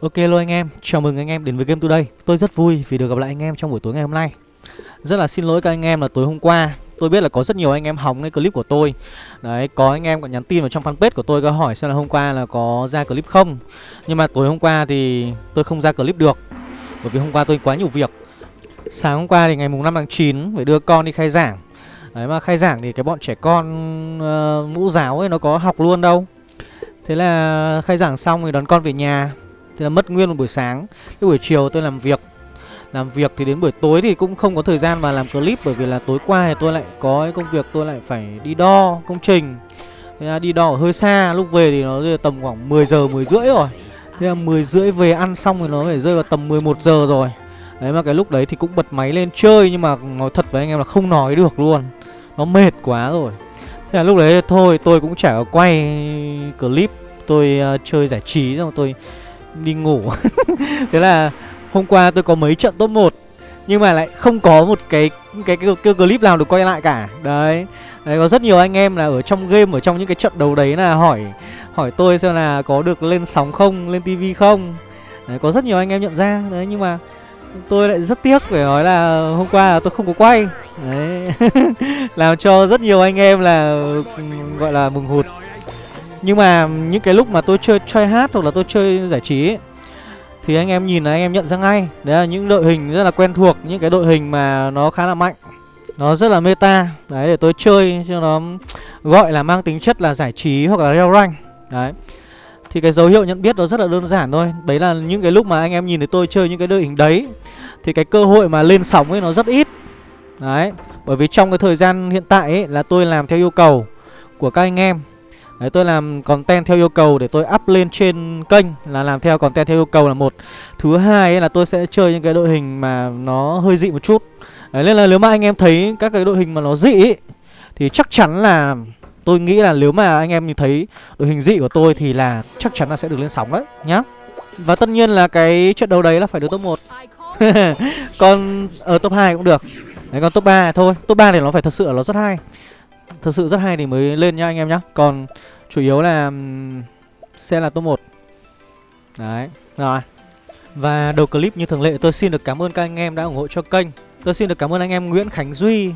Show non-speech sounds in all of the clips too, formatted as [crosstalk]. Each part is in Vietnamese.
Ok luôn anh em, chào mừng anh em đến với Game Today. Tôi rất vui vì được gặp lại anh em trong buổi tối ngày hôm nay. Rất là xin lỗi các anh em là tối hôm qua Tôi biết là có rất nhiều anh em hóng cái clip của tôi. Đấy, có anh em còn nhắn tin vào trong fanpage của tôi có hỏi xem là hôm qua là có ra clip không. Nhưng mà tối hôm qua thì tôi không ra clip được Bởi vì hôm qua tôi quá nhiều việc. Sáng hôm qua thì ngày mùng 5 tháng 9 phải đưa con đi khai giảng. Đấy mà khai giảng thì cái bọn trẻ con uh, mũ giáo ấy nó có học luôn đâu. Thế là khai giảng xong thì đón con về nhà. Thế là mất nguyên một buổi sáng. Cái buổi chiều tôi làm việc. Làm việc thì đến buổi tối thì cũng không có thời gian mà làm clip Bởi vì là tối qua thì tôi lại có cái công việc tôi lại phải đi đo công trình. Thế là đi đo ở hơi xa Lúc về thì nó tầm khoảng 10 giờ 10 rưỡi rồi. Thế là 10 rưỡi về ăn xong thì nó phải rơi vào tầm 11 giờ rồi. Đấy mà cái lúc đấy thì cũng bật máy lên chơi Nhưng mà nói thật với anh em là không nói được luôn. Nó mệt quá rồi. Thế là lúc đấy thôi tôi cũng chả có quay clip. Tôi uh, chơi giải trí xong tôi đi ngủ. [laughs] Thế là hôm qua tôi có mấy trận top 1 Nhưng mà lại không có một cái cái, cái, cái clip nào được quay lại cả. Đấy. Đấy, có rất nhiều anh em là ở trong game, ở trong những cái trận đấu đấy là hỏi hỏi tôi xem là có được lên sóng không, lên tivi không. Đấy, Có rất nhiều anh em nhận ra, đấy nhưng mà tôi lại rất tiếc phải nói là hôm qua là tôi không có quay. Đấy. [laughs] Làm cho rất nhiều anh em là ừ, gọi là mừng hụt. Nhưng mà những cái lúc mà tôi chơi chơi hát hoặc là tôi chơi giải trí ấy, Thì anh em nhìn là anh em nhận ra ngay. Đấy là những đội hình rất là quen thuộc Những cái đội hình mà nó khá là mạnh. Nó rất là meta. Đấy để tôi chơi cho nó gọi là mang tính chất là giải trí hoặc là leo rank Đấy. Thì cái dấu hiệu nhận biết nó rất là đơn giản thôi. Đấy là những cái lúc mà anh em nhìn thấy tôi chơi những cái đội hình đấy Thì cái cơ hội mà lên sóng ấy nó rất ít. Đấy. Bởi vì trong cái thời gian hiện tại ấy là tôi làm theo yêu cầu của các anh em. Đấy tôi làm content theo yêu cầu để tôi up lên trên kênh Là làm theo content theo yêu cầu là một. Thứ hai ấy là tôi sẽ chơi những cái đội hình mà nó hơi dị một chút. Đấy nên là nếu mà anh em thấy các cái đội hình mà nó dị ấy, Thì chắc chắn là Tôi nghĩ là nếu mà anh em nhìn thấy đội hình dị của tôi thì là chắc chắn là sẽ được lên sóng đấy nhá. Và tất nhiên là cái trận đấu đấy là phải được top 1 [laughs] Còn ở top 2 cũng được. Đấy còn top 3 thôi. Top 3 thì nó phải thật sự là nó rất hay. Thật sự rất hay thì mới lên nhá anh em nhá Còn chủ yếu là sẽ là top 1 Đấy Rồi Và đầu clip như thường lệ tôi xin được cảm ơn các anh em đã ủng hộ cho kênh Tôi xin được cảm ơn anh em Nguyễn Khánh Duy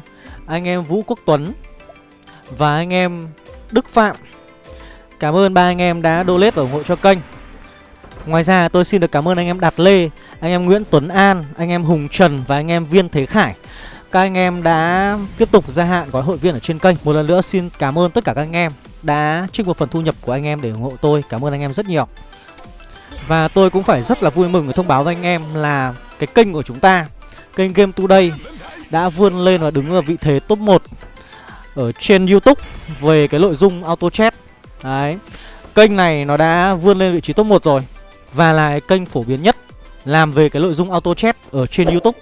Anh em Vũ Quốc Tuấn và anh em Đức Phạm Cảm ơn ba anh em đã donate và ủng hộ cho kênh Ngoài ra tôi xin được cảm ơn anh em Đạt Lê Anh em Nguyễn Tuấn An Anh em Hùng Trần và anh em Viên Thế Khải các anh em đã tiếp tục gia hạn gói hội viên ở trên kênh Một lần nữa xin cảm ơn tất cả các anh em Đã trích một phần thu nhập của anh em để ủng hộ tôi Cảm ơn anh em rất nhiều Và tôi cũng phải rất là vui mừng để thông báo với anh em là Cái kênh của chúng ta, Kênh Game Today Đã vươn lên và đứng ở vị thế top 1 ở trên YouTube về cái nội dung auto chat. Đấy. Kênh này nó đã vươn lên vị trí top 1 rồi và là cái kênh phổ biến nhất làm về cái nội dung auto chat ở trên YouTube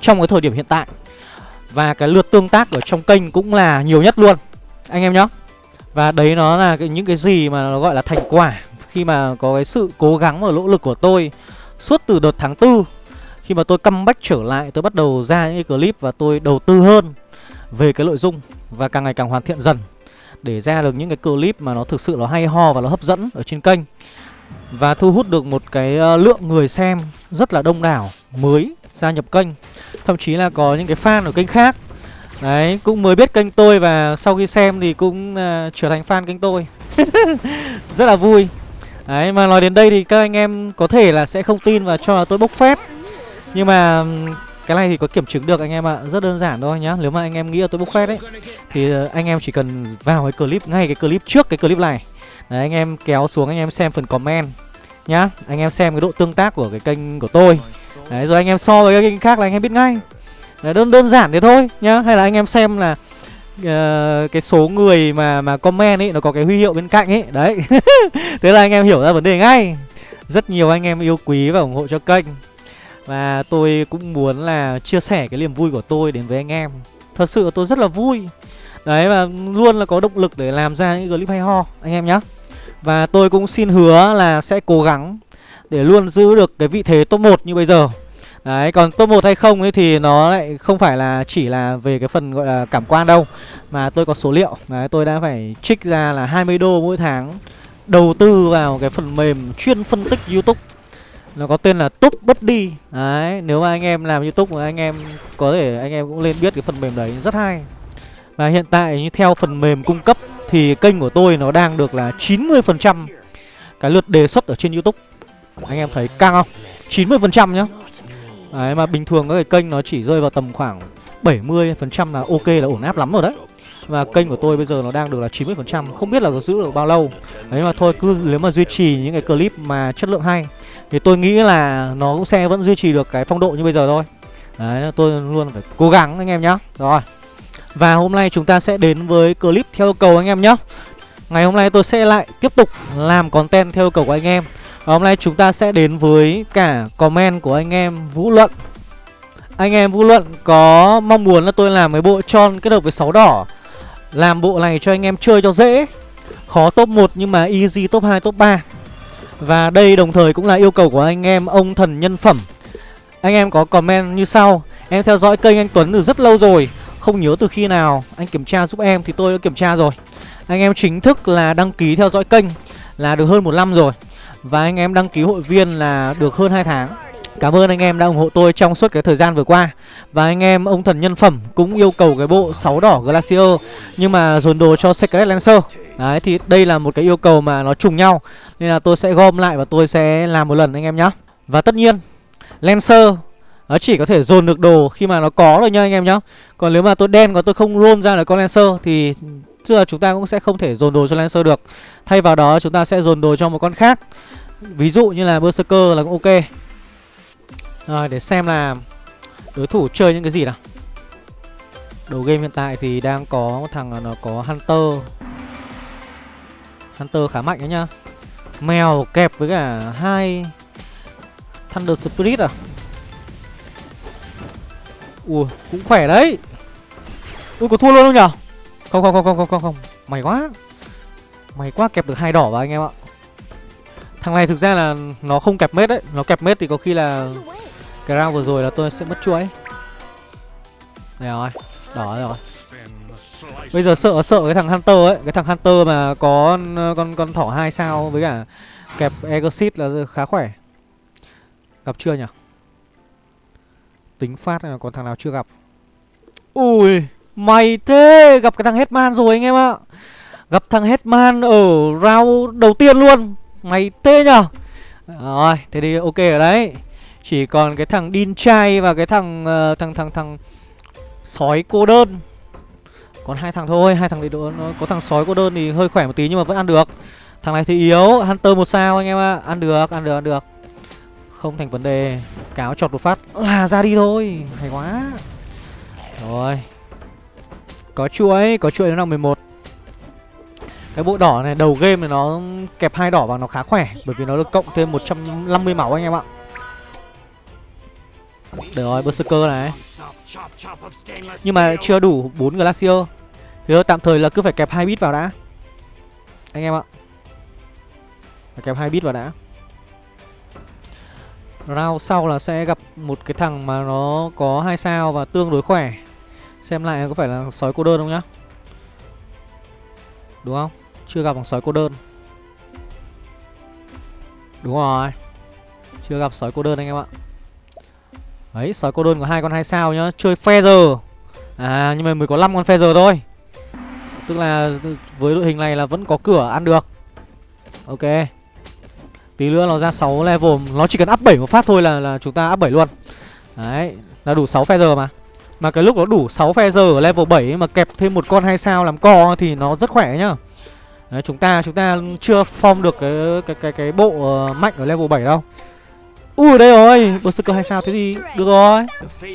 trong cái thời điểm hiện tại. Và cái lượt tương tác ở trong kênh cũng là nhiều nhất luôn. Anh em nhá. Và đấy nó là cái, những cái gì mà nó gọi là thành quả khi mà có cái sự cố gắng và nỗ lực của tôi suốt từ đợt tháng 4 khi mà tôi comeback trở lại tôi bắt đầu ra những cái clip và tôi đầu tư hơn về cái nội dung và càng ngày càng hoàn thiện dần để ra được những cái clip mà nó thực sự nó hay ho và nó hấp dẫn ở trên kênh và thu hút được một cái ờ, lượng người xem rất là đông đảo mới gia nhập kênh. Thậm chí là có những cái fan ở kênh khác. Đấy cũng mới biết kênh tôi và sau khi xem thì cũng uh, trở thành fan kênh tôi. [laughs] Rất là vui. Đấy mà nói đến đây thì các anh em có thể là sẽ không tin và cho là tôi bốc phép nhưng mà cái này thì có kiểm chứng được anh em ạ. Rất đơn giản thôi nhá. Nếu mà anh em nghĩ là tôi bốc phép ấy Thì ờ, anh em chỉ cần vào cái clip Ngay cái clip trước cái clip này. Đấy anh em kéo xuống anh em xem phần comment Nhá. Anh em xem cái độ tương tác của cái kênh của tôi. Đấy rồi anh em so với các kênh khác là anh em biết ngay. Đấy, đơn đơn giản thế thôi nhá. Hay là anh em xem là uh, cái số người mà mà comment ấy nó có cái huy hiệu bên cạnh ấy. Đấy. [laughs] Thế là anh em hiểu ra vấn đề ngay. Rất nhiều anh em yêu quý và ủng hộ cho kênh. Và tôi cũng muốn là chia sẻ cái niềm vui của tôi đến với anh em. Thật sự tôi rất là vui. Đấy và luôn là có động lực để làm ra những clip hay ho anh em nhé Và tôi cũng xin hứa là sẽ cố gắng để luôn giữ được cái vị thế top 1 như bây giờ. Đấy, còn top 1 hay không ấy thì nó lại không phải là chỉ là về cái phần gọi là cảm quan đâu Mà tôi có số liệu. Đấy, tôi đã phải trích ra là 20 đô mỗi tháng Đầu tư vào cái phần mềm chuyên phân tích YouTube. Nó có tên là top Bất Đi Đấy, nếu mà anh em làm youtube mà anh em có thể anh em cũng lên biết cái phần mềm đấy rất hay. Và hiện tại như theo phần mềm cung cấp thì kênh của tôi nó đang được là 90% cái lượt đề xuất ở trên youtube. Anh em thấy căng không? 90% nhá. Đấy, mà bình thường các cái kênh nó chỉ rơi vào tầm khoảng 70% là ok là ổn áp lắm rồi đấy. Và kênh của tôi bây giờ nó đang được là 90% Không biết là có giữ được bao lâu. Đấy, mà thôi, cứ nếu mà duy trì những cái clip mà chất lượng hay, Thì tôi nghĩ là nó cũng sẽ vẫn duy trì được cái phong độ như bây giờ thôi. Đấy tôi luôn phải cố gắng anh em nhá. Rồi, Và hôm nay chúng ta sẽ đến với clip theo yêu cầu anh em nhá. Ngày hôm nay tôi sẽ lại tiếp tục làm content theo yêu cầu của anh em. Và hôm nay chúng ta sẽ đến với cả comment của anh em Vũ Luận. Anh em Vũ Luận có mong muốn là tôi làm cái bộ tròn kết hợp với sáu đỏ làm bộ này cho anh em chơi cho dễ. Khó top 1 nhưng mà easy top 2, top 3 Và đây đồng thời cũng là yêu cầu của anh em ông thần nhân phẩm. Anh em có comment như sau. Em theo dõi kênh anh Tuấn từ rất lâu rồi Không nhớ từ khi nào. Anh kiểm tra giúp em thì tôi đã kiểm tra rồi. Anh em chính thức là đăng ký theo dõi kênh Là được hơn một năm rồi. Và anh em đăng ký hội viên là được hơn 2 tháng. Cảm ơn anh em đã ủng hộ tôi trong suốt cái thời gian vừa qua. Và anh em, ông thần nhân phẩm cũng yêu cầu cái bộ 6 đỏ Glacier, Nhưng mà dồn đồ cho Secret Lancer. Đấy, thì đây là một cái yêu cầu mà nó trùng nhau. Nên là tôi sẽ gom lại và tôi sẽ làm một lần anh em nhé Và tất nhiên, Lancer, nó chỉ có thể dồn được đồ khi mà nó có rồi nha anh em nhá. Còn nếu mà tôi đen còn tôi không roll ra được con Lancer, Thì tức là chúng ta cũng sẽ không thể dồn đồ cho Lancer được. Thay vào đó, chúng ta sẽ dồn đồ cho một con khác. Ví dụ như là Berserker là cũng ok. Rồi, để xem là đối thủ chơi những cái gì nào. Đầu game hiện tại thì đang có thằng nó có Hunter. Hunter khá mạnh đấy nhá. Mèo kẹp với cả hai Thunder Spirit à? Ui, cũng khỏe đấy. Ui, có thua luôn không nhở? Không không không không không không không. Mày quá. Mày quá kẹp được hai đỏ vào anh em ạ. Thằng này thực ra là nó không kẹp mết đấy. Nó kẹp mết thì có khi là cái round vừa rồi là tôi sẽ mất chuỗi. Đây rồi, Đỏ rồi. Bây giờ sợ sợ cái thằng Hunter ấy. Cái thằng Hunter mà có, con con thỏ hai sao Với cả kẹp Exit là khá khỏe. Gặp chưa nhỉ? Tính phát là còn thằng nào chưa gặp? Ui! Mày thế Gặp cái thằng Hetman rồi anh em ạ Gặp thằng Hetman ở round đầu tiên luôn Mày tê nhở Rồi thế thì ok ở đấy chỉ còn cái thằng Đin Chai và cái thằng uh, thằng thằng thằng sói cô đơn. Còn hai thằng thôi, hai thằng thì nó có thằng sói cô đơn thì hơi khỏe một tí nhưng mà vẫn ăn được. Thằng này thì yếu, Hunter một sao anh em ạ. À. Ăn được, ăn được, ăn được. Không thành vấn đề. Cáo chọt một phát là ra đi thôi. Hay quá. Rồi. Có chuỗi, có chuỗi nó là 11. Cái bộ đỏ này đầu game thì nó kẹp hai đỏ vào nó khá khỏe bởi vì nó được cộng thêm 150 máu anh em ạ. Được rồi, Berserker này. Nhưng mà chưa đủ 4 Glacier. Thì tạm thời là cứ phải kẹp hai bit vào đã. Anh em ạ. Phải kẹp hai bit vào đã. Round sau là sẽ gặp một cái thằng mà nó có hai sao và tương đối khỏe. Xem lại có phải là sói cô đơn không nhá Đúng không? Chưa gặp bằng sói cô đơn Đúng rồi Chưa gặp sói cô đơn anh em ạ Đấy, sói cô đơn có hai con hai sao nhá, chơi feather. À nhưng mà mới có 5 con feather thôi. Tức là với đội hình này là vẫn có cửa ăn được. Ok. Tí nữa nó ra 6 level, nó chỉ cần up 7 một phát thôi là là chúng ta up 7 luôn. Đấy, là đủ 6 feather mà. Mà cái lúc nó đủ 6 feather ở level 7 mà kẹp thêm một con hai sao làm co thì nó rất khỏe nhá. Đấy, chúng ta chúng ta chưa form được cái cái cái cái bộ uh, mạnh ở level 7 đâu. Ui đây rồi Berserker hai sao thế thì được rồi. [laughs]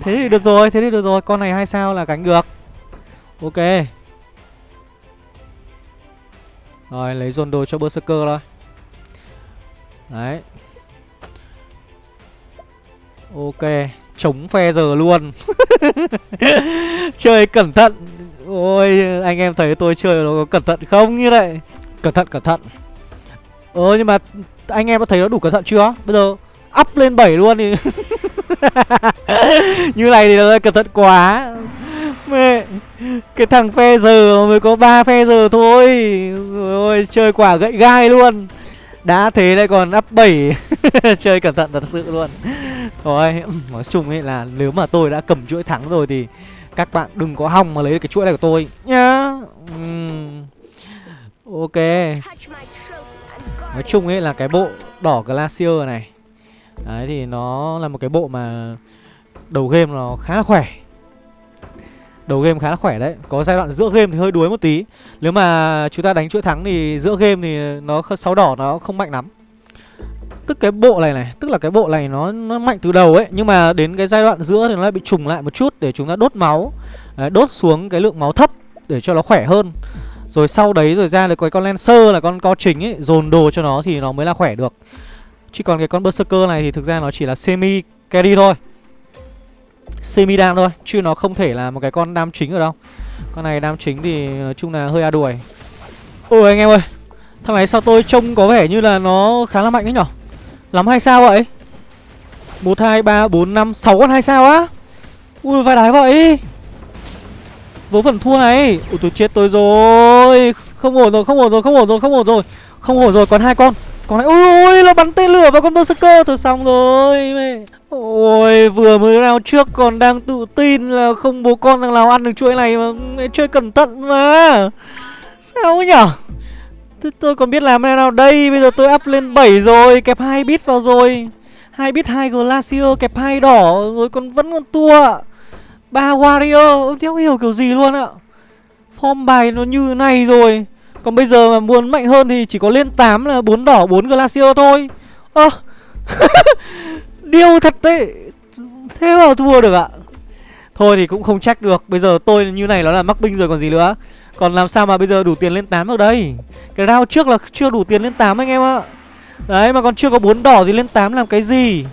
Thế thì được rồi Thế thì được rồi Con này hai sao là cánh được. Ok. Rồi lấy dồn đồ cho Berserker thôi. Đấy. Ok. Chống phe giờ luôn. [laughs] Chơi cẩn thận. Ôi, anh em thấy tôi chơi nó có cẩn thận không như vậy? Cẩn thận cẩn thận. Ờ nhưng mà anh em đã thấy nó đủ cẩn thận chưa? Bây giờ up lên 7 luôn thì [laughs] Như này thì nó cẩn thận quá. Mẹ, Cái thằng phe giờ mới có ba phe giờ thôi. Ôi chơi quả gậy gai luôn. Đã thế lại còn up 7 Chơi cẩn thận thật sự luôn. Thôi, nói chung ấy là nếu mà tôi đã cầm chuỗi thắng rồi thì Các bạn đừng có hòng mà lấy cái chuỗi này của tôi nhá. Uhm. Ok. Nói chung ấy là cái bộ đỏ Glacier này, Đấy thì nó là một cái bộ mà Đầu game nó khá là khỏe. Đầu game khá là khỏe đấy. Có giai đoạn giữa game thì hơi đuối một tí. Nếu mà chúng ta đánh chuỗi thắng thì giữa game thì nó sáu đỏ nó không mạnh lắm. Tức cái bộ này này Tức là cái bộ này nó nó mạnh từ đầu ấy Nhưng mà đến cái giai đoạn giữa thì nó lại bị trùng lại một chút Để chúng ta đốt máu. Đấy, Đốt xuống cái lượng máu thấp Để cho nó khỏe hơn. Rồi sau đấy rồi ra được cái con Lancer là con co chính ấy Dồn đồ cho nó thì nó mới là khỏe được. Chứ còn cái con Berserker này thì thực ra nó chỉ là semi carry thôi. Semi đam thôi Chứ nó không thể là một cái con đam chính ở đâu. Con này đam chính thì nói chung là hơi a đuổi. Ôi anh em ơi Thằng này sao tôi trông có vẻ như là nó khá là mạnh đấy nhở? Lắm hay sao vậy? 1, 2, 3, 4, 5, 6 con hai sao á? Ui vai đái vậy. Vớ phần thua này. Ui tôi chết tôi rồi. Không ổn rồi, không ổn rồi, không ổn rồi, không ổn rồi. Không ổn rồi, còn hai con. Còn này, ôi nó bắn tên lửa vào con Berserker Thôi xong rồi mẹ. Ôi vừa mới round trước còn đang tự tin là không bố con thằng nào ăn được chuỗi này mà chơi cẩn thận mà. Sao nhở? Tôi, tôi còn biết làm thế nào đây? Bây giờ tôi up lên 7 rồi Kẹp hai bit vào rồi. Hai bit hai Glacier kẹp hai đỏ Rồi còn vẫn còn tua. Ba Warrior Theo hiểu kiểu gì luôn ạ? Form bài nó như này rồi. Còn bây giờ mà muốn mạnh hơn thì chỉ có lên 8 là 4 đỏ 4 Glacier thôi. Ơ à. [laughs] Điêu thật đấy. Thế mà thua được ạ. Thôi thì cũng không trách được. Bây giờ tôi như này nó là mắc binh rồi còn gì nữa. Còn làm sao mà bây giờ đủ tiền lên 8 được đây? Cái round trước là chưa đủ tiền lên 8 anh em ạ. Đấy mà còn chưa có 4 đỏ thì lên 8 làm cái gì?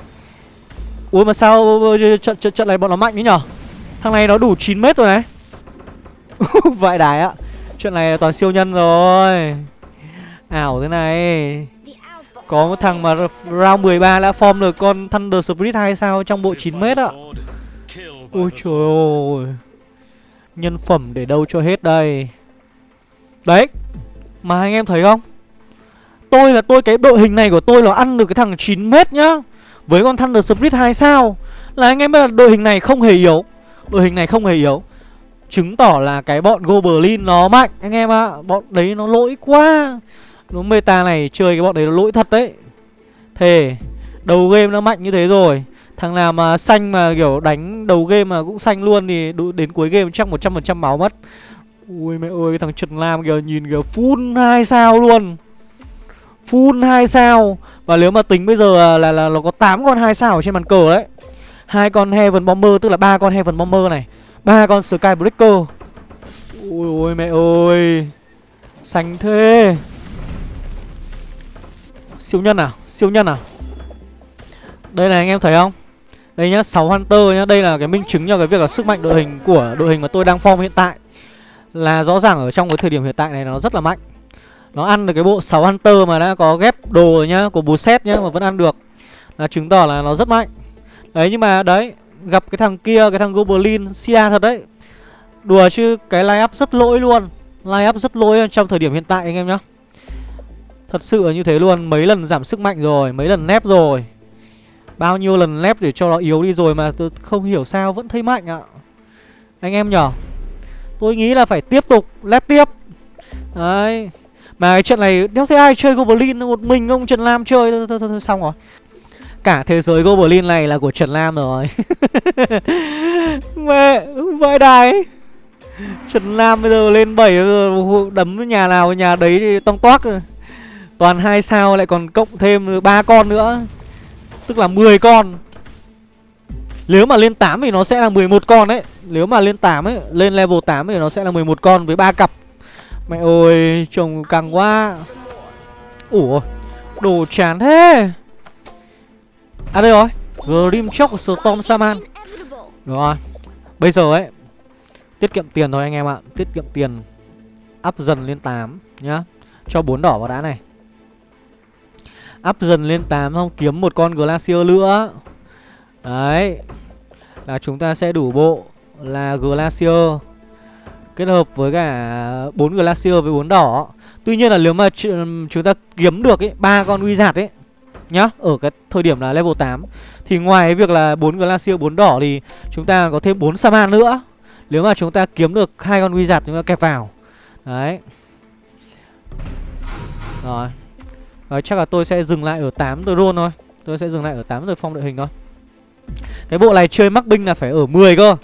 Ui mà sao trận, trận, trận này bọn nó mạnh đấy nhở? Thằng này nó đủ 9 mét rồi này. [laughs] Vãi đái ạ. Chuyện này toàn siêu nhân rồi. Ảo thế này. Có một thằng mà round 13 đã form được con Thunder Spirit 2 sao? Trong bộ 9m ạ. Ôi trời ơi. Nhân phẩm để đâu cho hết đây. Đấy. Mà anh em thấy không? Tôi là tôi, cái đội hình này của tôi là ăn được cái thằng 9m nhá. Với con Thunder Spirit 2 sao? Là anh em biết là đội hình này không hề yếu. Đội hình này không hề yếu. Chứng tỏ là cái bọn Goblin nó mạnh, Anh em ạ. À. Bọn đấy nó lỗi quá. Nó meta này, chơi cái bọn đấy nó lỗi thật đấy. Thề, Đầu game nó mạnh như thế rồi. Thằng nào mà xanh mà kiểu đánh đầu game mà cũng xanh luôn thì đến cuối game chắc 100% máu mất. Ui mẹ ơi, cái thằng Trần Lam kìa, nhìn kìa, full 2 sao luôn. Full 2 sao. Và nếu mà tính bây giờ là là nó có 8 con 2 sao ở trên bàn cờ đấy. Hai con Heaven Bomber, tức là ba con Heaven Bomber này ba con Skybreaker Ui ôi, mẹ ơi. Sánh thế. Siêu nhân à? Siêu nhân à? Đây này, anh em thấy không? Đây nhá 6 Hunter nhá. Đây là cái minh chứng cho cái việc là sức mạnh đội hình của đội hình mà tôi đang form hiện tại. Là rõ ràng ở trong cái thời điểm hiện tại này nó rất là mạnh. Nó ăn được cái bộ 6 Hunter mà đã có ghép đồ rồi nhá, Của bù set nhá, mà vẫn ăn được. Là chứng tỏ là nó rất mạnh. Đấy, nhưng mà đấy Gặp cái thằng kia cái thằng Goblin Sia thật đấy. Đùa chứ cái line up rất lỗi luôn. Line up rất lỗi trong thời điểm hiện tại anh em nhá. Thật sự là như thế luôn Mấy lần giảm sức mạnh rồi Mấy lần nép rồi. Bao nhiêu lần nép để cho nó yếu đi rồi Mà tôi không hiểu sao vẫn thấy mạnh ạ. Anh em nhở Tôi nghĩ là phải tiếp tục lép tiếp. Đấy. Mà cái trận này đéo thấy ai chơi Goblin Một mình ông Trần Lam chơi thôi, thôi, thôi, thôi xong rồi. Cả thế giới Goblin này là của Trần Lam rồi. [laughs] Mẹ, Vãi đài Trần Lam bây giờ lên 7 Đấm nhà nào nhà đấy thì tông toác Toàn hai sao lại còn cộng thêm ba con nữa. Tức là 10 con. Nếu mà lên 8 thì nó sẽ là 11 con đấy. Nếu mà lên 8 ấy, Lên level 8 thì nó sẽ là 11 con với ba cặp. Mẹ ơi, Trông căng quá. Ủa, Đồ chán thế. À đây rồi. Grimchok Shock Storm Saman đúng rồi. Bây giờ ấy, Tiết kiệm tiền thôi anh em ạ. Tiết kiệm tiền Up dần lên 8 nhá. Cho bốn đỏ vào đã này. Up dần lên 8 không kiếm một con Glacier nữa. Đấy. Là chúng ta sẽ đủ bộ Là Glacier. Kết hợp với cả bốn Glacier với bốn đỏ. Tuy nhiên là nếu mà chúng ta kiếm được ấy, ba con Wizard ấy Nhá, ở cái thời điểm là level 8 Thì ngoài cái việc là 4 Glacier, 4 đỏ thì chúng ta có thêm 4 Saman nữa. Nếu mà chúng ta kiếm được hai con Wizard chúng ta kẹp vào. Đấy. Rồi. Đấy, chắc là tôi sẽ dừng lại ở 8 tôi roll thôi. Tôi sẽ dừng lại ở 8 rồi phong đội hình thôi. Cái bộ này chơi mắc binh là phải ở 10 cơ.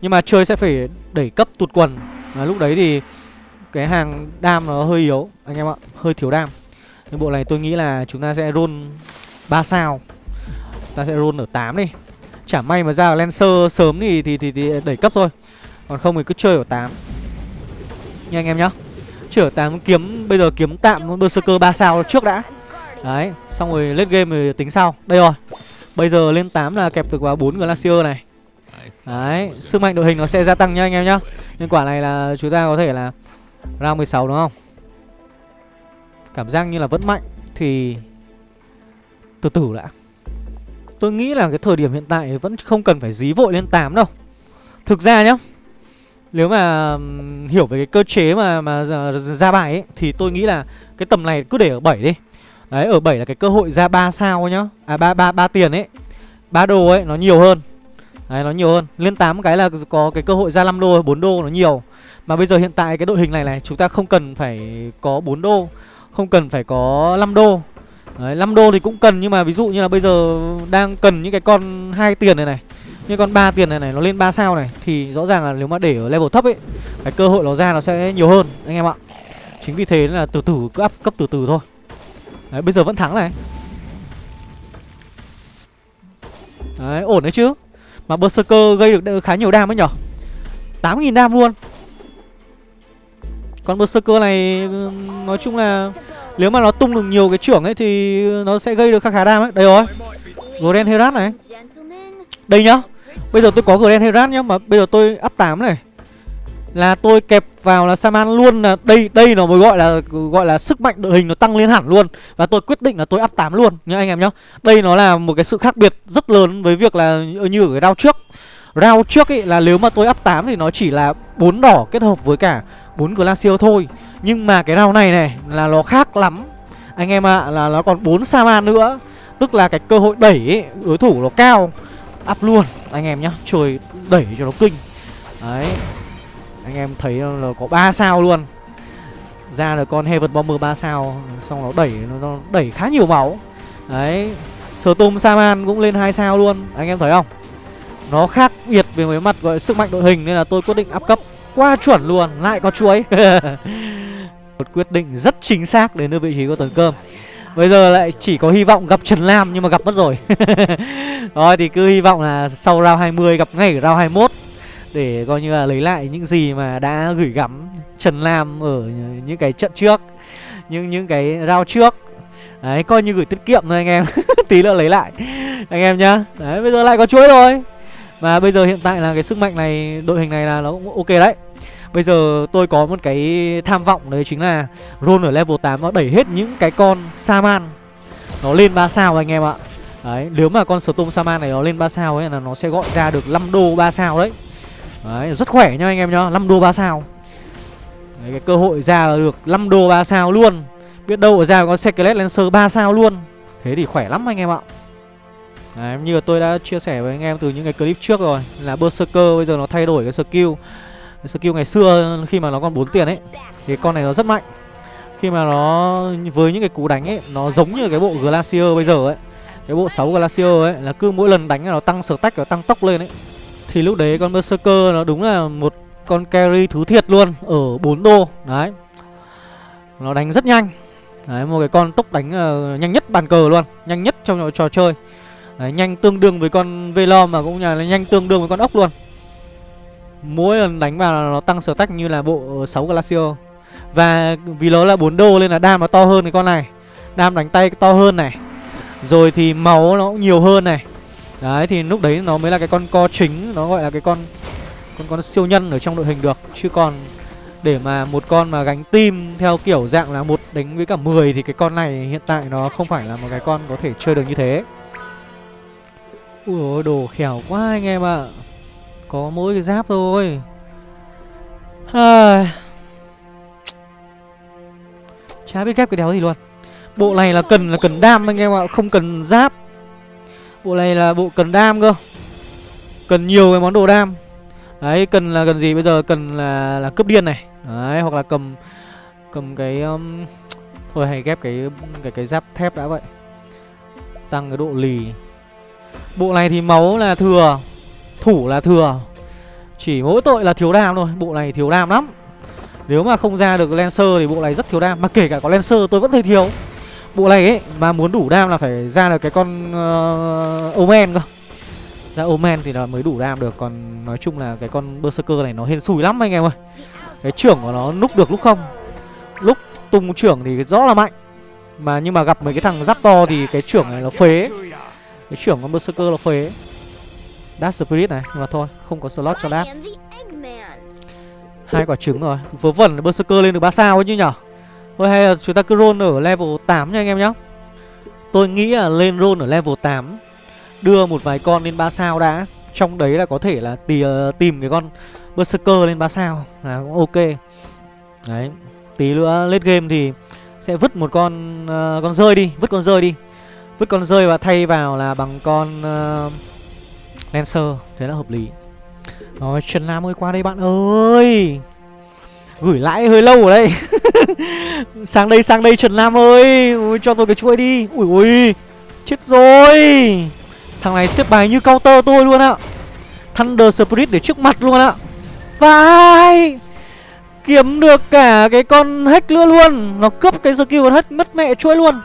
Nhưng mà chơi sẽ phải đẩy cấp tụt quần. À, lúc đấy thì cái hàng đam nó hơi yếu. Anh em ạ, hơi thiếu đam cái bộ này tôi nghĩ là chúng ta sẽ roll 3 sao. Ta sẽ roll ở 8 đi. Chả may mà ra Lancer sớm thì, thì, thì, thì đẩy cấp thôi. Còn không thì cứ chơi ở 8 Nha anh em nhá. Chơi ở 8 kiếm Bây giờ kiếm tạm Berserker 3 sao trước đã. Đấy Xong rồi lên game rồi tính sau. Đây rồi. Bây giờ lên 8 là kẹp được vào 4 Glacier này. Đấy Sức mạnh đội hình nó sẽ gia tăng nhá anh em nhá. Nên quả này là chúng ta có thể là Round 16 đúng không? Cảm giác như là vẫn mạnh Thì Từ từ đã. Tôi nghĩ là cái thời điểm hiện tại Vẫn không cần phải dí vội lên 8 đâu. Thực ra nhá Nếu mà hiểu về cái cơ chế mà mà ra bài ấy Thì tôi nghĩ là Cái tầm này cứ để ở 7 đi. Đấy ở 7 là cái cơ hội ra 3 sao nhá. À 3, 3, 3 tiền ấy. 3 đô ấy nó nhiều hơn. Đấy nó nhiều hơn. Lên 8 cái là có cái cơ hội ra 5 đô 4 đô nó nhiều. Mà bây giờ hiện tại cái đội hình này này Chúng ta không cần phải có 4 đô không cần phải có 5 đô. Đấy, 5 đô thì cũng cần nhưng mà ví dụ như là bây giờ đang cần những cái con hai tiền này này Như con 3 tiền này này nó lên 3 sao này Thì rõ ràng là nếu mà để ở level thấp ấy Cái cơ hội nó ra nó sẽ nhiều hơn anh em ạ. Chính vì thế là từ từ cứ up cấp từ từ thôi. Đấy bây giờ vẫn thắng này. Đấy ổn đấy chứ. Mà Berserker gây được khá nhiều đam ấy nhở. 8.000 đam luôn còn Berserker này, nói chung là nếu mà nó tung được nhiều cái trưởng ấy thì nó sẽ gây được khá khá đam ấy. Đây rồi. Grand Herat này. Đây nhá. Bây giờ tôi có Grand Herat nhá, mà bây giờ tôi up 8 này. Là tôi kẹp vào là Saman luôn là đây đây nó mới gọi là gọi là sức mạnh đội hình nó tăng lên hẳn luôn và tôi quyết định là tôi up 8 luôn, nhá anh em nhá. Đây nó là một cái sự khác biệt rất lớn với việc là như ở cái round trước. Round trước ấy là nếu mà tôi up 8 thì nó chỉ là bốn đỏ kết hợp với cả bốn Glacier thôi. Nhưng mà cái round này này là nó khác lắm. Anh em ạ à, là nó còn 4 Saman nữa. Tức là cái cơ hội đẩy ấy, đối thủ nó cao. Up luôn anh em nhá. Trời đẩy cho nó kinh. Đấy. Anh em thấy là có 3 sao luôn. Ra là con Heaven Bomber 3 sao Xong nó đẩy nó đẩy khá nhiều máu. Đấy. Storm Saman cũng lên 2 sao luôn. Anh em thấy không? Nó khác biệt về mấy mặt gọi sức mạnh đội hình Nên là tôi quyết định áp cấp. Quá chuẩn luôn, Lại có chuối. [laughs] Một quyết định rất chính xác đến nơi vị trí của tuần cơm. Bây giờ lại chỉ có hy vọng gặp Trần Lam nhưng mà gặp mất rồi. [laughs] Rồi thì cứ hy vọng là sau round 20 gặp ngay ở round 21 Để coi như là lấy lại những gì mà đã gửi gắm Trần Lam ở những cái trận trước, Những những cái round trước. Đấy, coi như gửi tiết kiệm thôi anh em. [laughs] Tí nữa lấy lại. Anh em nhá. Đấy, bây giờ lại có chuối rồi và bây giờ hiện tại là cái sức mạnh này Đội hình này là nó cũng ok đấy. Bây giờ tôi có một cái tham vọng đấy chính là Ron ở level 8 nó đẩy hết những cái con Saman. Nó lên 3 sao anh em ạ. Đấy, nếu mà con Storm Saman này nó lên 3 sao ấy là nó sẽ gọi ra được 5 đô 3 sao đấy. Đấy, rất khỏe nha anh em nhá 5 đô 3 sao. Đấy, Cái cơ hội ra là được 5 đô 3 sao luôn. Biết đâu ở ra có Secret Lancer 3 sao luôn. Thế thì khỏe lắm anh em ạ. Đấy, như tôi đã chia sẻ với anh em từ những cái clip trước rồi Là Berserker bây giờ nó thay đổi cái skill. Cái Skill ngày xưa khi mà nó còn 4 tiền ấy Thì con này nó rất mạnh. Khi mà nó với những cái cú đánh ấy Nó giống như cái bộ Glacier bây giờ ấy Cái bộ 6 Glacier ấy Là cứ mỗi lần đánh là nó tăng sở tách và tăng tốc lên ấy. Thì lúc đấy con Berserker nó đúng là một con carry thứ thiệt luôn Ở 4 đô. Đấy. Nó đánh rất nhanh. Đấy một cái con tốc đánh uh, nhanh nhất bàn cờ luôn Nhanh nhất trong trò chơi. Đấy, nhanh tương đương với con Velom mà cũng là nhanh tương đương với con ốc luôn. Mỗi lần đánh vào nó tăng sở tách như là bộ 6 Glacio. Và vì nó là 4 đô nên là đam nó to hơn cái con này. Đam đánh tay to hơn này. Rồi thì máu nó cũng nhiều hơn này. Đấy thì lúc đấy nó mới là cái con co chính Nó gọi là cái con con con siêu nhân ở trong đội hình được. Chứ còn để mà một con mà gánh tim theo kiểu dạng là một đánh với cả 10 Thì cái con này hiện tại nó không phải là một cái con có thể chơi được như thế. Ui ôi, đồ khéo quá anh em ạ. À. Có mỗi cái giáp thôi. À... Chả biết ghép cái đéo gì luôn. Bộ này là cần là cần đam anh em ạ, Không cần giáp. Bộ này là bộ cần đam cơ. Cần nhiều cái món đồ đam. Đấy, cần là cần gì? Bây giờ cần là là cướp điên này. Đấy, hoặc là cầm Cầm cái um... Thôi hay ghép cái cái cái giáp thép đã vậy. Tăng cái độ lì. Bộ này thì máu là thừa Thủ là thừa. Chỉ mỗi tội là thiếu đam thôi Bộ này thiếu đam lắm. Nếu mà không ra được Lancer thì bộ này rất thiếu đam Mà kể cả có Lancer tôi vẫn thấy thiếu. Bộ này ấy mà muốn đủ đam là phải ra được cái con uh, Omen cơ. Ra Omen thì là mới đủ đam được Còn nói chung là cái con Berserker này nó hên xùi lắm anh em ơi. Cái trưởng của nó lúc được lúc không? Lúc tung trưởng thì rõ là mạnh. Mà nhưng mà gặp mấy cái thằng giáp to thì cái trưởng này nó phế. Cái trưởng con Berserker là phế. Dark Spirit này Nhưng mà thôi không có slot cho Dark. Hai quả trứng rồi. Vớ vẩn Berserker lên được 3 sao ấy chứ nhở? Thôi hay là chúng ta cứ roll ở level 8 nha anh em nhá. Tôi nghĩ là lên roll ở level 8 Đưa một vài con lên 3 sao đã. Trong đấy là có thể là tì, ờ, tìm cái con Berserker lên 3 sao. Là cũng ok. Đấy. Tí nữa late game thì Sẽ vứt một con uh, con rơi đi Vứt con rơi đi. Vứt con rơi và thay vào là bằng con uh, Lancer. Thế là hợp lý. Rồi Trần Nam ơi qua đây bạn ơi! Gửi lãi hơi lâu ở đây [laughs] Sang đây sang đây Trần Nam ơi! Ui, Cho tôi cái chuỗi đi. Ui ui Chết rồi! Thằng này xếp bài như counter tôi luôn ạ. Thunder Spirit để trước mặt luôn ạ. Vai! Kiếm được cả cái con hack nữa luôn. Nó cướp cái skill con hack mất mẹ chuỗi luôn.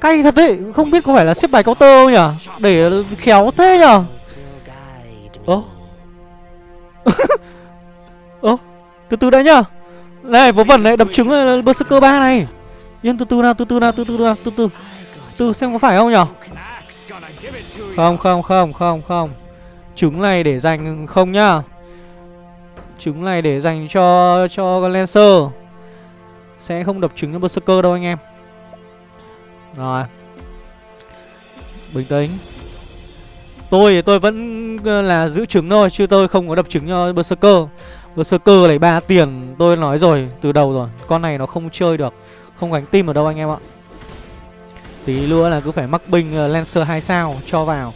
Cay thật đấy, Không biết có phải là xếp bài counter không nhỉ? Để khéo thế nhỉ? Ơ? Ơ? Từ từ đã nhá. Này, vớ vẩn này, đập trứng này, Berserker 3 này. Yên, từ từ nào, từ từ nào, từ từ nào, từ từ. Từ, xem có phải không nhỉ? Không không không không không. Trứng này để dành, không nhá. Trứng này để dành cho cho Lancer. Sẽ không đập trứng cho Berserker đâu anh em. Rồi. Bình tĩnh. Tôi thì tôi vẫn ờ, là giữ trứng thôi Chứ tôi không có đập trứng cho Berserker. Berserker này ba tiền Tôi nói rồi từ đầu rồi. Con này nó không chơi được. Không gánh tim ở đâu anh em ạ. Tí nữa là cứ phải mắc binh ờ, Lancer 2 sao cho vào.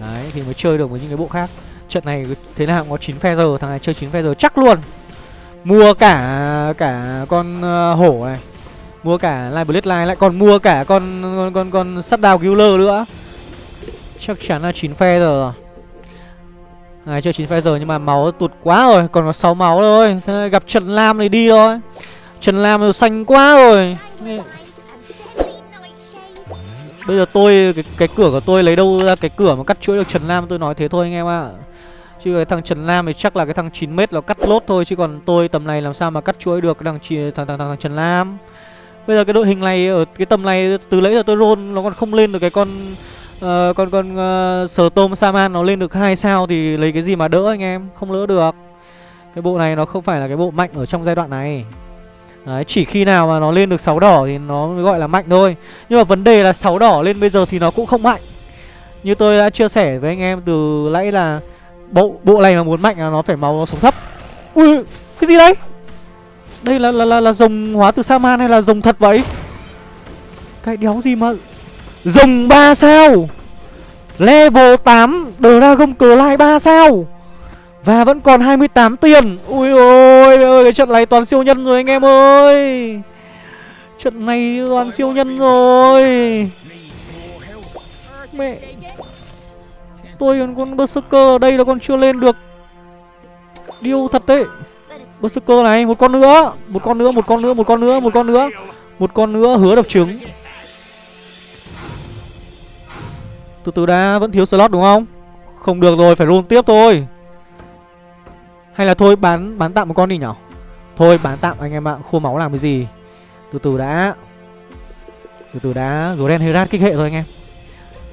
Đấy thì mới chơi được với những cái bộ khác. Trận này thế nào cũng có 9 phe giờ Thằng này chơi 9 phe giờ chắc luôn. Mua cả cả con uh, hổ này. Mua cả Live Bloodline lại còn mua cả con con con, con Shutdown Killer nữa. Chắc chắn là 9 phe giờ rồi. Này chưa 9 phe giờ nhưng mà máu tụt quá rồi Còn có 6 máu thôi. Thế gặp Trần Lam thì đi thôi. Trần Lam nó xanh quá rồi. Bây giờ tôi cái, cái cửa của tôi lấy đâu ra cái cửa mà cắt chuỗi được Trần Lam? Tôi nói thế thôi anh em ạ. À. Chứ cái thằng Trần Lam thì chắc là cái thằng 9m nó cắt lốt thôi Chứ còn tôi tầm này làm sao mà cắt chuỗi được cái thằng, thằng, thằng, thằng, thằng Trần Lam? Bây giờ cái đội hình này ở cái tầm này từ lấy giờ tôi roll nó còn không lên được cái con uh, con con ờ, uh, sờ tôm Saman nó lên được hai sao thì lấy cái gì mà đỡ anh em? Không đỡ được. Cái bộ này nó không phải là cái bộ mạnh ở trong giai đoạn này. Đấy, chỉ khi nào mà nó lên được 6 đỏ thì nó mới gọi là mạnh thôi. Nhưng mà vấn đề là 6 đỏ lên bây giờ thì nó cũng không mạnh. Như tôi đã chia sẻ với anh em từ nãy là Bộ bộ này mà muốn mạnh là nó phải máu nó sống thấp. Ui, cái gì đấy? Đây là là là, là rồng hóa từ Saman hay là rồng thật vậy? Cái đéo gì mà Rồng 3 sao? Level 8 Dragon Clay 3 sao? Và vẫn còn 28 tiền. Ui ôi ơi Cái trận này toàn siêu nhân rồi anh em ơi. Trận này toàn siêu nhân rồi. Mẹ. Tôi còn con Berserker ở đây là con chưa lên được. Điêu thật đấy. Berserker này, Một con nữa. Một con nữa, Một con nữa, Một con nữa, Một con nữa. Một con nữa hứa đập trứng. Từ từ đã, vẫn thiếu slot đúng không? Không được rồi, phải roll tiếp thôi. Hay là thôi, bán bán tạm một con đi nhở? Thôi, bán tạm anh em ạ, Khô máu làm cái gì? Từ từ đã. Từ từ đã, Grand Herat kích hệ thôi anh em.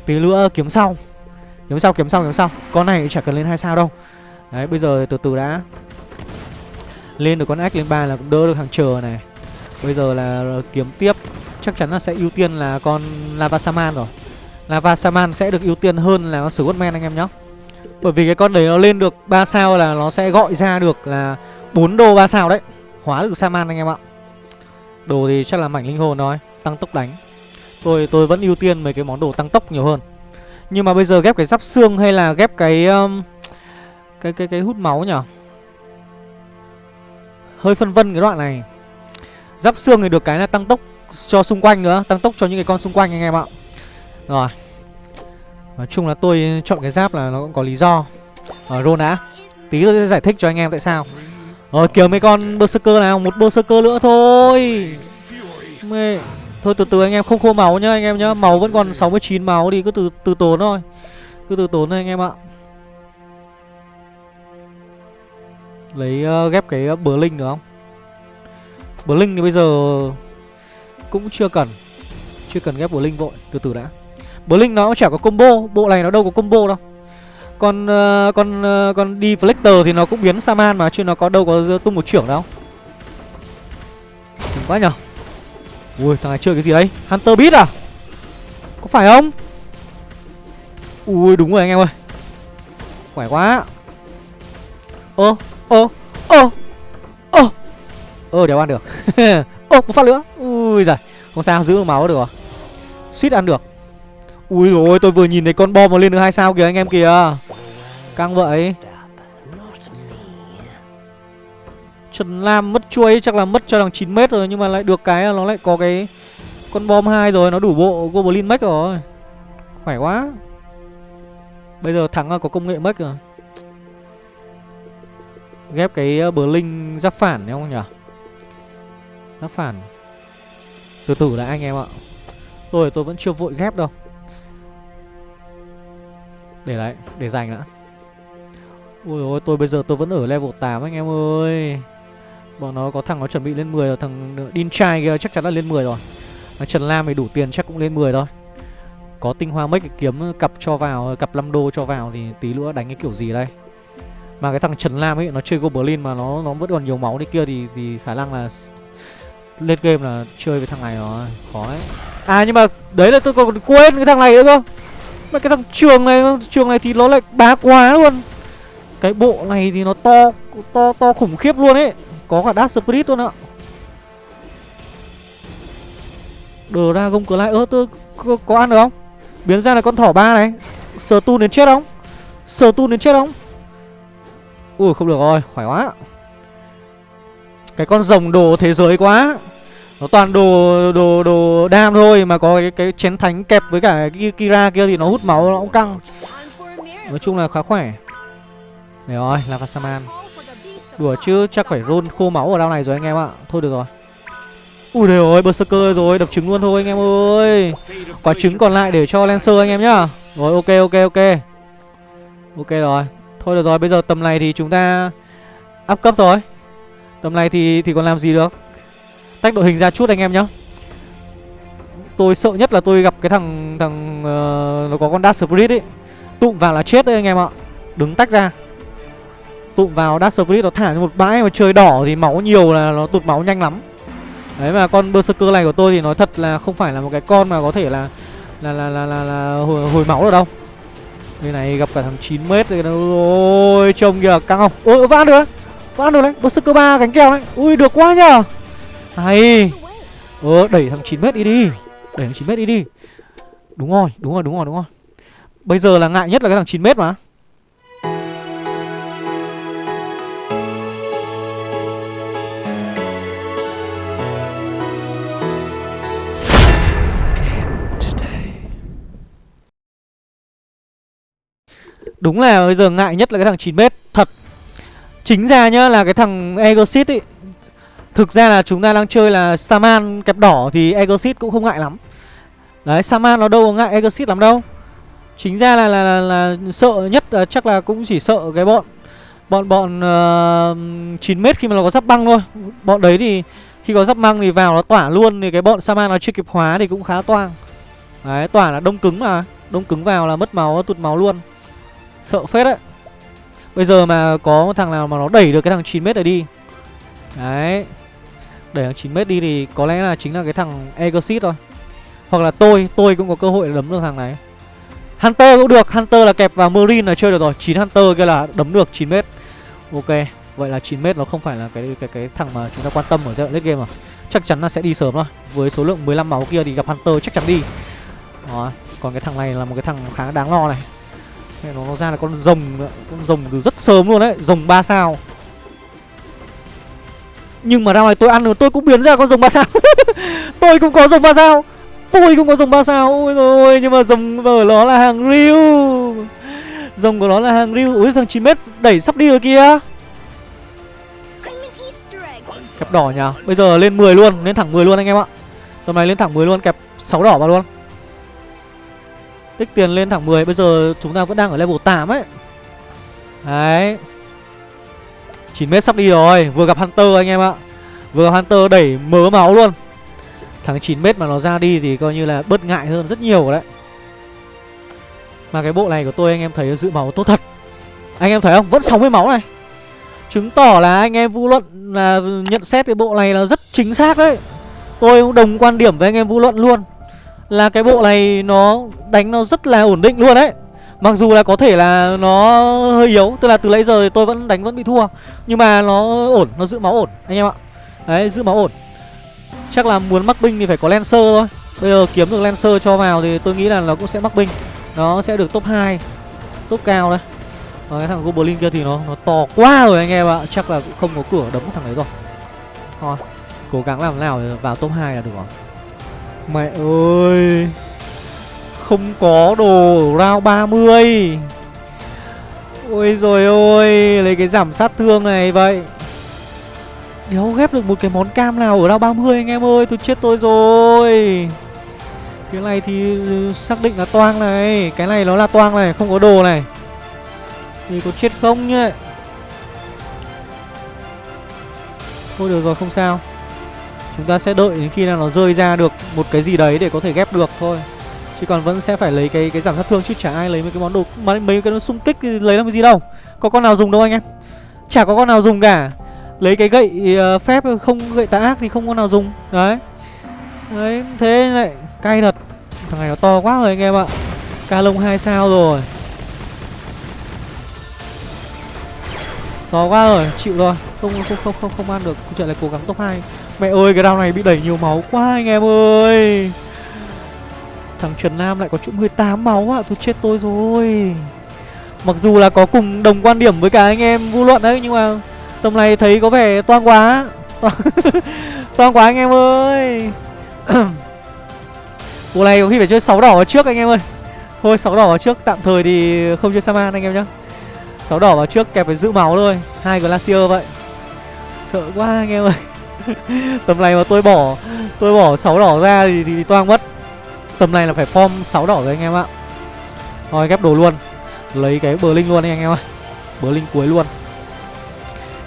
Tí nữa kiếm sau. Kiếm sau kiếm sau kiếm sau. Con này chả cần lên hai sao đâu. Đấy, bây giờ từ từ đã. Lên được con ếch lên ba là cũng đỡ được hàng chờ này. Bây giờ là kiếm tiếp. Chắc chắn là sẽ ưu tiên là con Lava Saman rồi. Lava Saman sẽ được ưu tiên hơn là con men anh em nhé Bởi vì cái con đấy nó lên được 3 sao là nó sẽ gọi ra được là 4 đô 3 sao đấy. Hóa được Saman anh em ạ. Đồ thì chắc là mảnh linh hồn thôi Tăng tốc đánh. Tôi tôi vẫn ưu tiên mấy cái món đồ tăng tốc nhiều hơn. Nhưng mà bây giờ ghép cái giáp xương hay là ghép cái um, Cái cái cái hút máu nhỉ Hơi phân vân cái đoạn này. Giáp xương thì được cái là tăng tốc cho xung quanh nữa, Tăng tốc cho những cái con xung quanh anh em ạ. Rồi. Nói chung là tôi chọn cái giáp là nó cũng có lý do. Ở roll đã Tí tôi sẽ giải thích cho anh em tại sao. Rồi, kiểu mấy con berserker nào, Một berserker nữa thôi. Mê. Thôi, từ từ anh em không khô máu nhá, anh em nhá. Máu vẫn còn 69 máu đi cứ từ từ tốn thôi. Cứ từ tốn thôi anh em ạ. Lấy uh, ghép cái uh, bờ linh được không? Bờ linh thì bây giờ Cũng chưa cần. Chưa cần ghép bờ linh vội Từ từ đã. Bờ linh nó cũng chả có combo Bộ này nó đâu có combo đâu. Còn ờ, uh, con uh, con deflector thì nó cũng biến Saman mà Chứ nó có đâu có tung một trưởng đâu. Đừng quá nhở Ui thằng này chơi cái gì đấy? Hunter Beat à? Có phải không? Ui đúng rồi anh em ơi. Khỏe quá. Ơ ơ ơ ơ. Ơ, đéo ăn được. [laughs] Ơ, một phát nữa. Ui giời, Không sao, giữ được máu được Suýt ăn được. Ui rồi tôi vừa nhìn thấy con bom mà lên được hai sao kìa anh em kìa. Căng vậy. Trần Lam mất chuối, chắc là mất cho thằng 9 mét rồi, Nhưng mà lại được cái nó lại có cái Con bom hai rồi, nó đủ bộ Goblin max rồi. Khỏe quá. Bây giờ thắng là có công nghệ mất rồi. Ghép cái ờ, bờ linh giáp phản đúng không nhỉ? Giáp phản. Từ từ đã anh em ạ. Tôi tôi vẫn chưa vội ghép đâu. Để đấy, để dành đã. Ui ôi, tôi bây giờ tôi vẫn ở level 8 anh em ơi. Bọn nó có thằng nó chuẩn bị lên 10 rồi Thằng Đin trai kia chắc chắn là lên 10 rồi. Thằng Trần Lam thì đủ tiền chắc cũng lên 10 thôi. Có tinh hoa mấy cái kiếm cặp cho vào Cặp 5 đô cho vào thì tí nữa đánh cái kiểu gì đây? Mà cái thằng Trần Lam ấy Nó chơi Goblin mà nó nó vẫn còn nhiều máu đi kia Thì thì khả năng là Lên game là chơi với thằng này nó Khó ấy À nhưng mà đấy là tôi còn quên cái thằng này nữa cơ. Mà cái thằng trường này Trường này thì nó lại bá quá luôn. Cái bộ này thì nó to To to khủng khiếp luôn ấy. Có cả Dark Spirit luôn ạ. Dragon Clay Ơ tôi có, có ăn được không? Biến ra là con thỏ ba này. Sờ tu đến chết không? Sờ tu đến chết không? Ui không được rồi khỏe quá. Cái con rồng đồ thế giới quá. Nó toàn đồ đồ đồ đam thôi Mà có cái, cái chén thánh kẹp với cả Kira kia thì nó hút máu nó cũng căng. Nói chung là khá khỏe. Để rồi là Saman Đùa chứ chắc phải rôn khô máu ở đao này rồi anh em ạ. Thôi được rồi. Ui đều ơi berserker rồi đập trứng luôn thôi anh em ơi. Quả trứng còn lại để cho Lancer anh em nhá. Rồi ok ok ok. Ok rồi. Thôi được rồi bây giờ tầm này thì chúng ta Up cấp rồi Tầm này thì thì còn làm gì được? Tách đội hình ra chút anh em nhá. Tôi sợ nhất là tôi gặp cái thằng thằng uh, Nó có con Dark Spirit ấy Tụm vào là chết đấy anh em ạ. Đứng tách ra. Tụm vào Dark Spirit nó thả cho một bãi mà trời đỏ thì máu nhiều là nó tụt máu nhanh lắm. Đấy mà con berserker này của tôi thì nói thật là không phải là một cái con mà có thể là là là là là, là hồi, hồi máu được đâu đây này gặp cả thằng 9m rồi ôi, trông kìa, căng không? Ôi vã được vã được đấy. Berserker 3 cánh kèo đấy. Ui, được quá nhờ. Hay. Ờ đẩy thằng 9m đi đi. Đẩy thằng 9m đi đi. Đúng rồi đúng rồi đúng rồi đúng rồi. Bây giờ là ngại nhất là cái thằng 9m mà. Đúng là bây giờ ngại nhất là cái thằng 9m Thật. Chính ra nhá là cái thằng Egosit ấy Thực ra là chúng ta đang chơi là Saman kẹp đỏ Thì Egosit cũng không ngại lắm. Đấy Saman nó đâu có ngại Egosit lắm đâu. Chính ra là là, là, là sợ nhất là chắc là cũng chỉ sợ cái bọn Bọn bọn ờ, uh, 9m khi mà nó có giáp băng thôi. Bọn đấy thì khi có giáp băng thì vào nó tỏa luôn Thì cái bọn Saman nó chưa kịp hóa thì cũng khá toang. Đấy tỏa là đông cứng mà Đông cứng vào là mất máu, tụt máu luôn. Sợ phết đấy. Bây giờ mà có thằng nào mà nó đẩy được cái thằng 9m này đi. Đấy. Đẩy thằng 9m đi thì có lẽ là chính là cái thằng Egosit thôi. Hoặc là tôi, tôi cũng có cơ hội đấm được thằng này. Hunter cũng được, Hunter là kẹp vào Marine là chơi được rồi. 9 Hunter kia là đấm được 9m Ok, Vậy là 9m nó không phải là cái cái cái thằng mà chúng ta quan tâm ở giai đoạn late game à Chắc chắn là sẽ đi sớm thôi. Với số lượng 15 máu kia thì gặp Hunter chắc chắn đi. Đó. Còn cái thằng này là một cái thằng khá đáng lo này nó, nó ra là con rồng nữa. Con rồng từ rất sớm luôn đấy Rồng 3 sao. Nhưng mà ra này tôi ăn rồi tôi cũng biến ra con rồng 3 [laughs] sao. Tôi cũng có rồng 3 sao. Tôi cũng có rồng 3 sao. Ôi rồi nhưng mà rồng ở nó là hàng riu Rồng của nó là hàng riu Ui thằng 9m đẩy sắp đi rồi kìa. Kẹp đỏ nhờ Bây giờ lên 10 luôn Lên thẳng 10 luôn anh em ạ. Tầm này lên thẳng 10 luôn Kẹp 6 đỏ vào luôn. Tích tiền lên thẳng 10 Bây giờ chúng ta vẫn đang ở level 8 ấy. Đấy. 9m sắp đi rồi, Vừa gặp Hunter anh em ạ. Vừa gặp Hunter đẩy mớ máu luôn. Thằng 9m mà nó ra đi thì coi như là bớt ngại hơn rất nhiều đấy. Mà cái bộ này của tôi anh em thấy dự máu tốt thật. Anh em thấy không? Vẫn 60 máu này. Chứng tỏ là anh em vu luận là nhận xét cái bộ này là rất chính xác đấy. Tôi cũng đồng quan điểm với anh em vu luận luôn. Là cái bộ này nó đánh nó rất là ổn định luôn đấy Mặc dù là có thể là nó hơi yếu Tức là từ nãy giờ thì tôi vẫn đánh vẫn bị thua. Nhưng mà nó ổn, nó giữ máu ổn anh em ạ. Đấy, giữ máu ổn. Chắc là muốn mắc binh thì phải có Lancer thôi. Bây giờ kiếm được Lancer cho vào thì tôi nghĩ là nó cũng sẽ mắc binh. Nó sẽ được top 2 Top cao đấy. và cái thằng Goblin kia thì nó nó to quá rồi anh em ạ. Chắc là cũng không có cửa đấm thằng đấy rồi. Thôi Cố gắng làm nào để vào top 2 là được rồi. Mẹ ơi, Không có đồ round 30 Ôi rồi ôi, Lấy cái giảm sát thương này vậy. Đéo ghép được một cái món cam nào ở round 30 anh em ơi, Tôi chết tôi rồi. Cái này thì ừ, xác định là toang này, Cái này nó là toang này, Không có đồ này. Thì có chết không nhá Thôi được rồi, không sao. Chúng ta sẽ đợi đến khi nào nó rơi ra được một cái gì đấy để có thể ghép được thôi. Chứ còn vẫn sẽ phải lấy cái cái giảm sát thương chứ chả ai lấy mấy cái món đồ mấy, mấy cái nó xung kích thì lấy làm cái gì đâu. Có con nào dùng đâu anh em? Chả có con nào dùng cả. Lấy cái gậy uh, phép không gậy tà ác thì không có nào dùng. Đấy. Đấy thế lại cay thật. Thằng này nó to quá rồi anh em ạ. Ca lông 2 sao rồi. To quá rồi, chịu rồi. Không không không không không ăn được, Chuyện chạy lại cố gắng top 2 Mẹ ơi, cái round này bị đẩy nhiều máu quá anh em ơi. Thằng Trần Nam lại có chỗ 18 máu ạ à. Tôi chết tôi rồi. Mặc dù là có cùng đồng quan điểm với cả anh em vu luận đấy, Nhưng mà tầm này thấy có vẻ toang quá. [laughs] Toang quá anh em ơi. [clears throat] Bộ này có khi phải chơi 6 đỏ vào trước anh em ơi. Thôi 6 đỏ vào trước, Tạm thời thì không chơi Saman anh em nhá. 6 đỏ vào trước, kẹp phải giữ máu thôi. Hai Glacier vậy. Sợ quá anh em ơi. Tầm này mà tôi bỏ Tôi bỏ 6 đỏ ra thì, thì, thì toang mất. Tầm này là phải form 6 đỏ rồi anh em ạ. Thôi ghép đồ luôn. Lấy cái bờ linh luôn anh em ạ, Bờ linh cuối luôn.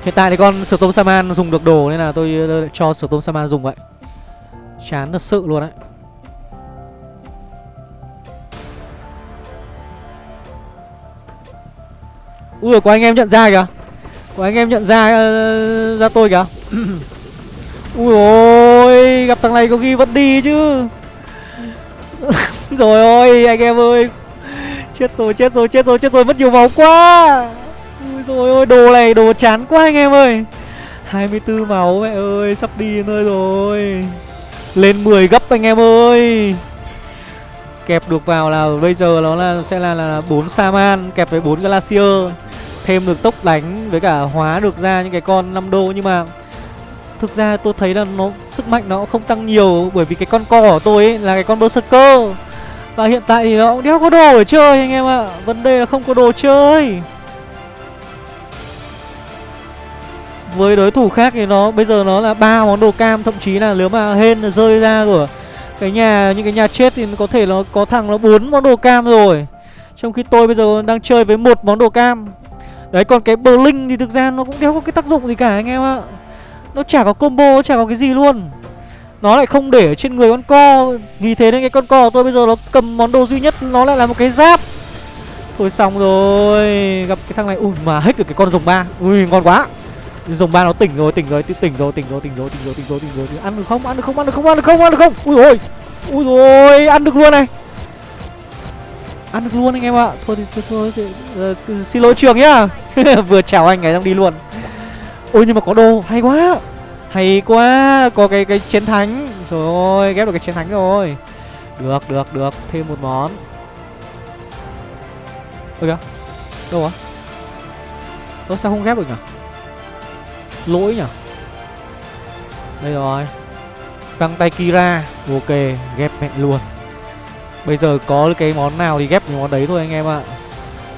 Hiện tại thì con Storm Saman dùng được đồ Nên là tôi cho Storm Saman dùng vậy. Chán thật sự luôn đấy Ui có anh em nhận ra kìa. Có anh em nhận ra uh, ra tôi kìa. [clears throat] Ui ôi Gặp thằng này có khi vẫn đi chứ. [laughs] Rồi ôi, anh em ơi. Chết rồi chết rồi chết rồi chết rồi, Mất nhiều máu quá. Ui rồi ôi, đồ này đồ chán quá anh em ơi. 24 máu, mẹ ơi, Sắp đi nơi rồi. Lên 10 gấp anh em ơi. Kẹp được vào là bây giờ nó là, sẽ là là 4 Saman, Kẹp với 4 Glacier. Thêm được tốc đánh với cả hóa được ra những cái con 5 đô Nhưng mà Thực ra tôi thấy là nó, sức mạnh nó không tăng nhiều, Bởi vì cái con co của tôi ấy là cái con Berserker. Và hiện tại thì nó cũng đéo có đồ để chơi anh em ạ. À. Vấn đề là không có đồ chơi. Với đối thủ khác thì nó, bây giờ nó là ba món đồ cam, Thậm chí là nếu mà hên rơi ra của cái nhà, những cái nhà chết thì có thể nó có thằng nó bốn món đồ cam rồi. Trong khi tôi bây giờ đang chơi với một món đồ cam. Đấy, còn cái bờ linh thì thực ra nó cũng đéo có cái tác dụng gì cả anh em ạ nó chả có combo, nó chả có cái gì luôn Nó lại không để ở trên người con co Vì thế nên cái con co của tôi bây giờ nó cầm món đồ duy nhất Nó lại là một cái giáp Thôi xong rồi Gặp cái thằng này Ui mà hết được cái con rồng ba Ui ngon quá Rồng ba nó tỉnh rồi, tỉnh rồi, tỉnh rồi, tỉnh rồi, tỉnh rồi, tỉnh rồi, tỉnh rồi, tỉnh rồi, Ăn được không? Ăn được không? Ăn được không? Ăn được không? Ăn được không? Ui rồi. Ui rồi ăn được luôn này Ăn được luôn anh em ạ Thôi thì thôi, thôi, thì, uh, Xin lỗi trường nhá [laughs] Vừa chào anh ấy xong đi luôn ôi, nhưng mà có đồ hay quá. Hay quá. Có cái cái chiến thánh rồi ghép được cái chiến thánh rồi. Được được được. Thêm một món. Ôi kìa đâu á? Ơ, sao không ghép được nhỉ? Lỗi nhỉ? Đây rồi. Căng tay kira. Ok, ghép mẹ luôn. Bây giờ có cái món nào thì ghép cái món đấy thôi anh em ạ.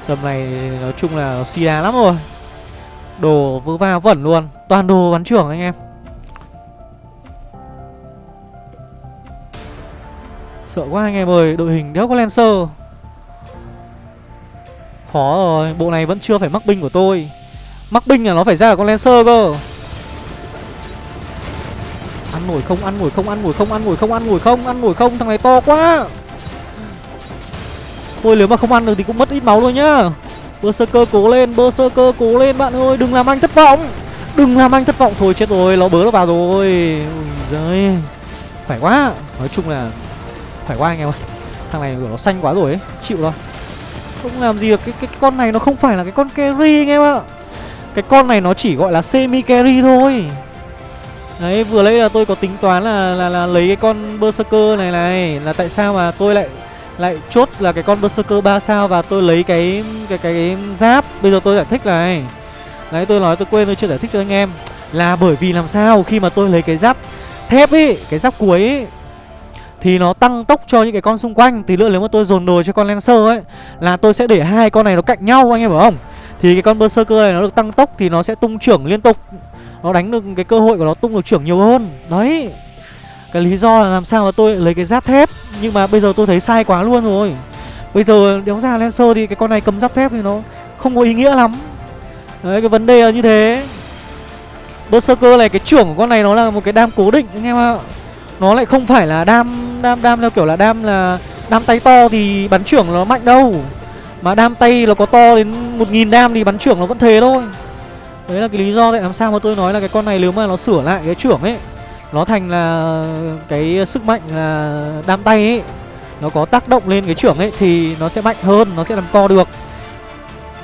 Tầm này, nói chung là nó xì đá lắm rồi đồ vớ va vẩn luôn. Toàn đồ bắn trưởng anh em. Sợ quá anh em ơi, đội hình đéo có lancer. Khó rồi, bộ này vẫn chưa phải mắc binh của tôi. Mắc binh là nó phải ra là con lancer cơ. Ăn nổi không, ăn nổi không, ăn nổi không, ăn nổi không, ăn nổi không, ăn nổi không, thằng này to quá. Thôi nếu mà không ăn được thì cũng mất ít máu thôi nhá berserker cố lên berserker cố lên bạn ơi đừng làm anh thất vọng. Đừng làm anh thất vọng. Thôi chết rồi nó bớ nó vào rồi. Ui giời quá. Nói chung là phải quá anh em ơi. Thằng này nó xanh quá rồi ấy chịu rồi. Không làm gì được cái, cái, cái con này nó không phải là cái con carry anh em ạ. Cái con này nó chỉ gọi là semi carry thôi. Đấy vừa lấy là tôi có tính toán là là, là lấy cái con berserker này này là tại sao mà tôi lại lại chốt là cái con berserker 3 sao và tôi lấy cái cái cái, cái giáp. Bây giờ tôi giải thích này. Đấy tôi nói tôi quên tôi chưa giải thích cho anh em. Là bởi vì làm sao khi mà tôi lấy cái giáp thép ấy cái giáp cuối ấy thì nó tăng tốc cho những cái con xung quanh. Thì nữa nếu mà tôi dồn đồ cho con lancer ấy là tôi sẽ để hai con này nó cạnh nhau anh em hiểu không? Thì cái con berserker này nó được tăng tốc thì nó sẽ tung trưởng liên tục. Nó đánh được cái cơ hội của nó tung được trưởng nhiều hơn. Đấy cái lý do là làm sao mà tôi lấy cái giáp thép? Nhưng mà bây giờ tôi thấy sai quá luôn rồi. Bây giờ đéo ra lancer thì cái con này cầm giáp thép thì nó không có ý nghĩa lắm. Đấy, cái vấn đề là như thế. Berserker này, cái trưởng của con này nó là một cái đam cố định, anh em ạ. Nó lại không phải là đam đam đam theo kiểu là đam là đam tay to thì bắn trưởng nó mạnh đâu. Mà đam tay nó có to đến một nghìn đam thì bắn trưởng nó vẫn thế thôi. Đấy là cái lý do tại làm sao mà tôi nói là cái con này nếu mà nó sửa lại cái trưởng ấy nó thành là cái sức mạnh là đam tay ấy. Nó có tác động lên cái trưởng ấy thì nó sẽ mạnh hơn, nó sẽ làm co được.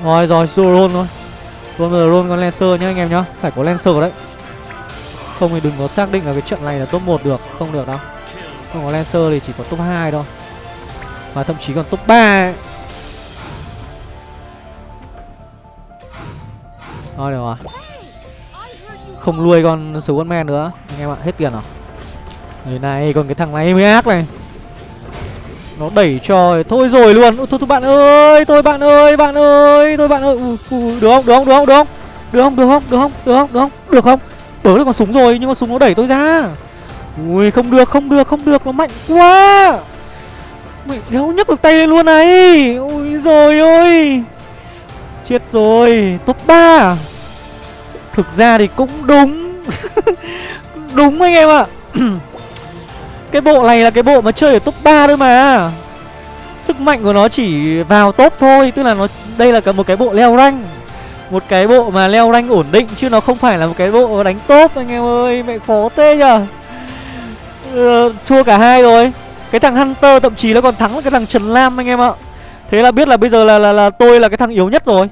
Rồi rồi Zoron thôi Rồi Zoron con Lancer nhá, anh em nhá. Phải có Lancer đấy. Không thì đừng có xác định là cái trận này là top 1 được. Không được đâu. Không có Lancer thì chỉ có top 2 thôi. Và thậm chí còn top 3 ấy. Thôi được rồi. Không nuôi con Swordman nữa. Anh em ạ hết tiền rồi. Người này còn cái thằng này mới ác này. Nó đẩy cho thôi rồi luôn. Thôi, thôi bạn ơi thôi bạn ơi bạn ơi thôi bạn ơi. Ừ, ừ, được không được không được không được không? Được không được không được không được không được không? Được không? Bớ được con súng rồi nhưng mà súng nó đẩy tôi ra. Ui không được không được không được. Nó mạnh quá. Mày đéo nhấc được tay lên luôn này. Ui rồi ôi. Chết rồi top 3 thực ra thì cũng đúng. [laughs] Đúng anh em ạ. [clears throat] Cái bộ này là cái bộ mà chơi ở top 3 thôi mà. Sức mạnh của nó chỉ vào top thôi Tức là nó đây là một cái bộ leo rank. Một cái bộ mà leo rank ổn định Chứ nó không phải là một cái bộ đánh top anh em ơi Mẹ khó tê nhờ. Ừ, Thua cả hai rồi. Cái thằng Hunter thậm chí nó còn thắng cái thằng Trần Lam anh em ạ. Thế là biết là bây giờ là, là, là tôi là cái thằng yếu nhất rồi.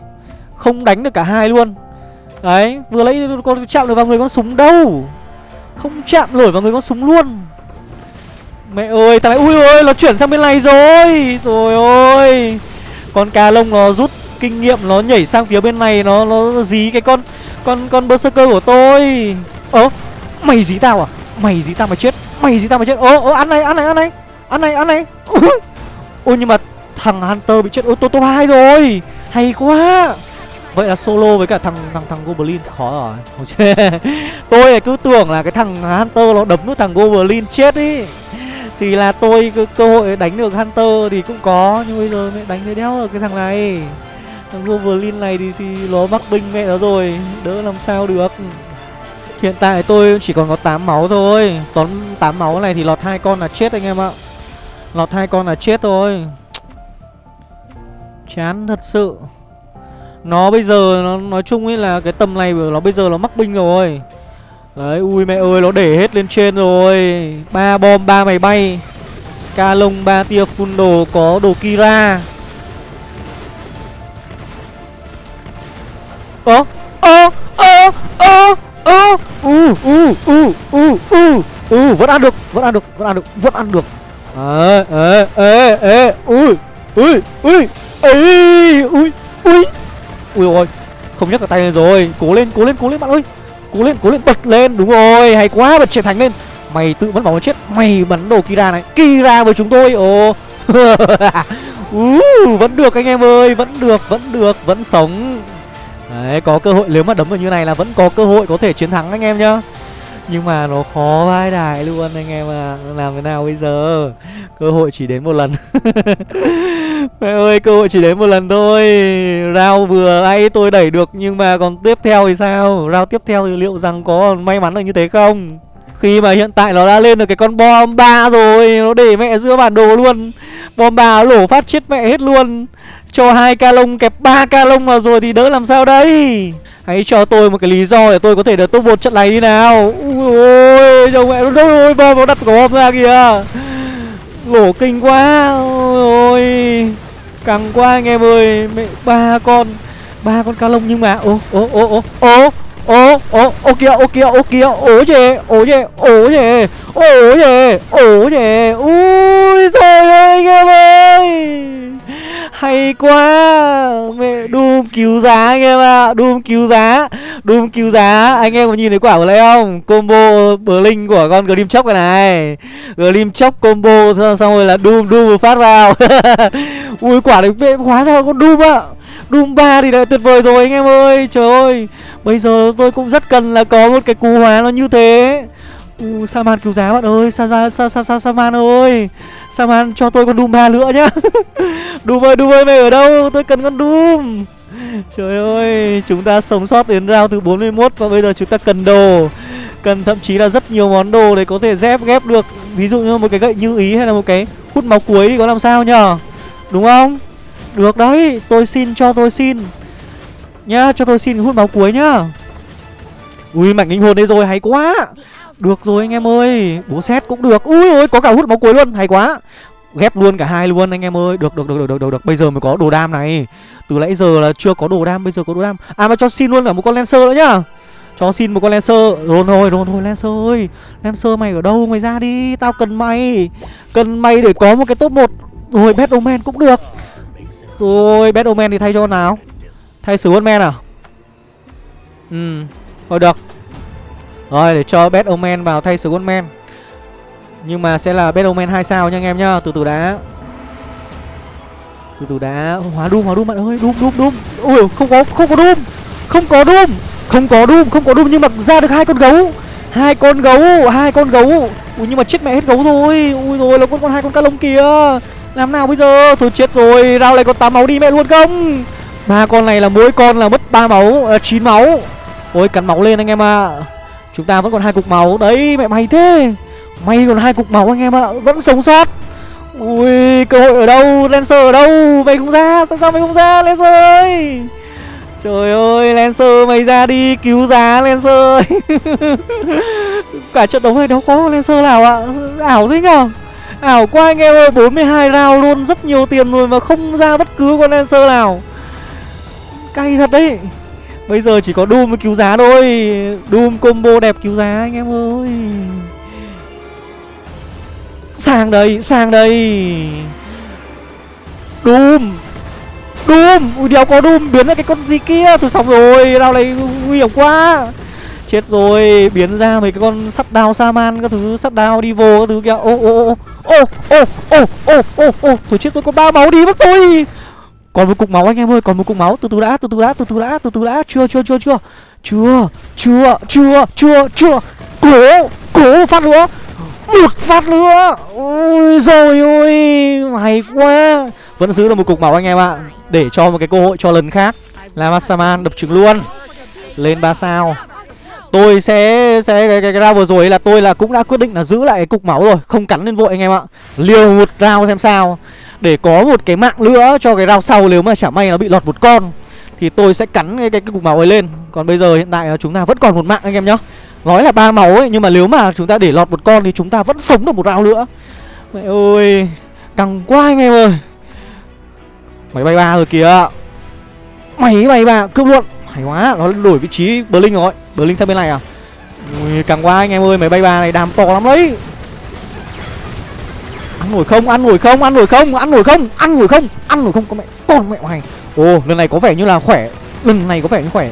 Không đánh được cả hai luôn. Đấy vừa lấy con chạm được vào người con súng đâu Không chạm nổi vào người con súng luôn Mẹ ơi, thằng này ui ơi nó chuyển sang bên này rồi. Rồi ôi. Con cá lông nó rút kinh nghiệm nó nhảy sang phía bên này nó nó dí cái con con con berserker của tôi. Ơ, mày dí tao à? Mày dí tao mà chết. Mày dí tao mà chết. Ơ ơ ăn này, ăn này, ăn này. Ăn này, ăn này. [laughs] Ôi nhưng mà thằng Hunter bị chết ô tô tô hai rồi. Hay quá. Vậy là solo với cả thằng thằng thằng Goblin khó rồi. [laughs] tôi cứ tưởng là cái thằng Hunter nó đấm được thằng Goblin chết ý. Thì là tôi cơ cơ hội đánh được Hunter thì cũng có Nhưng bây giờ mẹ đánh thấy đéo được cái thằng này. Thằng Goblin này thì, thì nó mắc binh mẹ nó rồi Đỡ làm sao được. Hiện tại tôi chỉ còn có 8 máu thôi. Tốn 8 máu này thì lọt hai con là chết anh em ạ. Lọt hai con là chết thôi. Chán thật sự. Nó bây giờ nó nói chung ấy là cái tầm này nó bây giờ nó mắc binh rồi. Đấy, ui mẹ ơi, nó để hết lên trên rồi. Ba bom, ba máy bay. Ca lông, ba tia phun đồ, có đồ Kira. Ơ, ơ, ơ, ơ u u u u u vẫn ăn được vẫn ăn được vẫn ăn được vẫn ăn được. Ê ê ê ê. Ui ui ui. Ui ui ui ui ôi không nhấc cả tay lên rồi. Cố lên cố lên cố lên bạn ơi. Cố lên cố lên bật lên. Đúng rồi hay quá bật chiến thánh lên. Mày tự vẫn bảo chết mày bắn đồ kira này. Kira với chúng tôi ồ. [laughs] Uh, vẫn được anh em ơi vẫn được vẫn được vẫn sống. Đấy có cơ hội nếu mà đấm vào như này là vẫn có cơ hội có thể chiến thắng anh em nhá nhưng mà nó khó vai đài luôn anh em à Làm thế nào bây giờ? Cơ hội chỉ đến một lần. [laughs] Mẹ ơi, cơ hội chỉ đến một lần thôi. Rao vừa ấy tôi đẩy được, Nhưng mà còn tiếp theo thì sao? Rao tiếp theo thì liệu rằng có may mắn được như thế không? Khi mà hiện tại nó đã lên được cái con bom ba rồi, Nó để mẹ giữa bản đồ luôn. Bom ba lổ phát chết mẹ hết luôn. Cho hai ca lông kẹp ba ca lông vào rồi thì đỡ làm sao đây? Hãy cho tôi một cái lý do để tôi có thể được top một trận này đi nào. Ui ôi Chồng mẹ đâu ôi bom nó đặt cổ bom ra kìa. Lổ kinh quá. Ôi Căng quá anh em ơi. Mẹ, ba con ba con cá lông nhưng mà, Ô ô ô ô ô ô ô ô kìa ô kìa ô kìa. Ố chề ố chề ố chề ố chề ố chề. Ui trời ơi anh em ơi hay quá. Mẹ, đùm cứu giá anh em ạ. À. đùm cứu giá. Đùm cứu giá. Anh em có nhìn thấy quả của lấy không? Combo Blink của con glim Chóc này này. Glim Chóc combo, Xong rồi là đùm đùm phát vào. [laughs] Ui, quả này mẹ, hóa ra con đùm ạ. À. Doom 3 thì đã tuyệt vời rồi anh em ơi. Trời ơi. Bây giờ tôi cũng rất cần là có một cái cú hóa nó như thế uh, Saman cứu giá bạn ơi Sa sa sa sa, sa Saman ơi. Saman cho tôi con Doom 3 nữa nhá. [laughs] Doom ơi Doom ơi mày ở đâu? Tôi cần con Doom. Trời ơi Chúng ta sống sót đến round thứ 41 Và bây giờ chúng ta cần đồ. Cần thậm chí là rất nhiều món đồ để có thể dép ghép được. Ví dụ như một cái gậy như ý hay là một cái hút máu cuối thì có làm sao nhở? Đúng không? Được đấy Tôi xin cho tôi xin. Nhá cho tôi xin hút máu cuối nhá. Ui mạnh linh hồn đây rồi hay quá được rồi anh em ơi Bố xét cũng được. Ui ôi có cả hút máu cuối luôn Hay quá. Ghép luôn cả hai luôn anh em ơi. Được được được được được được, được. Bây giờ mới có đồ đam này. Từ nãy giờ là chưa có đồ đam Bây giờ có đồ đam. À mà cho xin luôn cả một con Lancer nữa nhá. Cho xin một con Lancer. Rồi thôi rồi thôi Lancer ơi. Lancer mày ở đâu? Mày ra đi. Tao cần mày. Cần mày để có một cái top 1 Rồi Batman cũng được. Rồi Batman thì thay cho con nào? Thay Swordman à? Ừ Thôi được rồi để cho Bad Omen vào thay Skullman Nhưng mà sẽ là Bad Omen 2 sao nha anh em nhá. Từ từ đã. Từ từ đã. Hóa Doom hóa Doom bạn ơi. Doom Doom Doom Ui không có không có Doom Không có Doom Không có Doom không có Doom nhưng mà ra được hai con gấu. Hai con gấu hai con gấu. Ui nhưng mà chết mẹ hết gấu rồi. Ui rồi là con con hai con cá lông kìa làm nào bây giờ? Thôi chết rồi. Rao lại còn tám máu đi mẹ luôn không? Ba con này là mỗi con là mất ba máu à, chín máu. Ôi cắn máu lên anh em ạ. à. Chúng ta vẫn còn hai cục máu. Đấy, mẹ mày thế. May còn hai cục máu anh em ạ. Vẫn sống sót. Ui, cơ hội ở đâu? Lancer ở đâu? Mày không ra. Sao sao mày không ra, Lancer ơi? Trời ơi, Lancer, mày ra đi. Cứu giá, Lancer ơi. [laughs] Cả trận đấu này đâu có Lancer nào ạ? Ảo thế nhở? Ảo quá anh em ơi. 42 round luôn. Rất nhiều tiền rồi mà không ra bất cứ con Lancer nào. Cay thật đấy. Bây giờ chỉ có Doom mới cứu giá thôi. Doom combo đẹp cứu giá anh em ơi. Sang đây, sang đây. Doom. Doom, ui đéo có Doom Biến ra cái con gì kia, tôi xong rồi Đao này nguy hiểm quá. Chết rồi, biến ra mấy cái con sắt đao Saman Các thứ, sắt đao đi vô Các thứ kìa, ô ô ô Ô ô ô ô ô ô. Thôi chết rồi, có ba máu đi mất rồi. Còn một cục máu anh em ơi, còn một cục máu. Từ từ đã, từ từ đã, từ từ đã, từ từ đã. Chưa chưa chưa chưa. Chưa, chưa, chưa, chưa, chưa. Cố, cố phát nữa. Một phát nữa. Ôi rồi ôi, hay quá. Vẫn giữ được một cục máu anh em ạ. Để cho một cái cơ hội cho lần khác. Là Masaman đập trứng luôn. Lên 3 sao. Tôi sẽ sẽ cái, cái, cái round vừa rồi là tôi là cũng đã quyết định là giữ lại cái cục máu rồi, không cắn lên vội anh em ạ. Liều một round xem sao để có một cái mạng nữa cho cái rau sau nếu mà chả may nó bị lọt một con thì tôi sẽ cắn cái, cái, cái cục máu ấy lên. Còn bây giờ hiện tại là chúng ta vẫn còn một mạng anh em nhá. Nói là ba máu ấy nhưng mà nếu mà chúng ta để lọt một con thì chúng ta vẫn sống được một rau nữa. Mẹ ơi căng quá anh em ơi. Máy bay ba rồi kìa. Máy bay ba cướp luôn. Hay quá nó đổi vị trí Berlin rồi. Berlin sang bên này à? Ui càng qua anh em ơi máy bay ba này đam to lắm đấy. Ăn nổi không Ăn nổi không Ăn nổi không Ăn nổi không Ăn nổi không Ăn nổi không Con mẹ Con mẹ mày Ồ lần này có vẻ như là khỏe Lần này có vẻ như khỏe.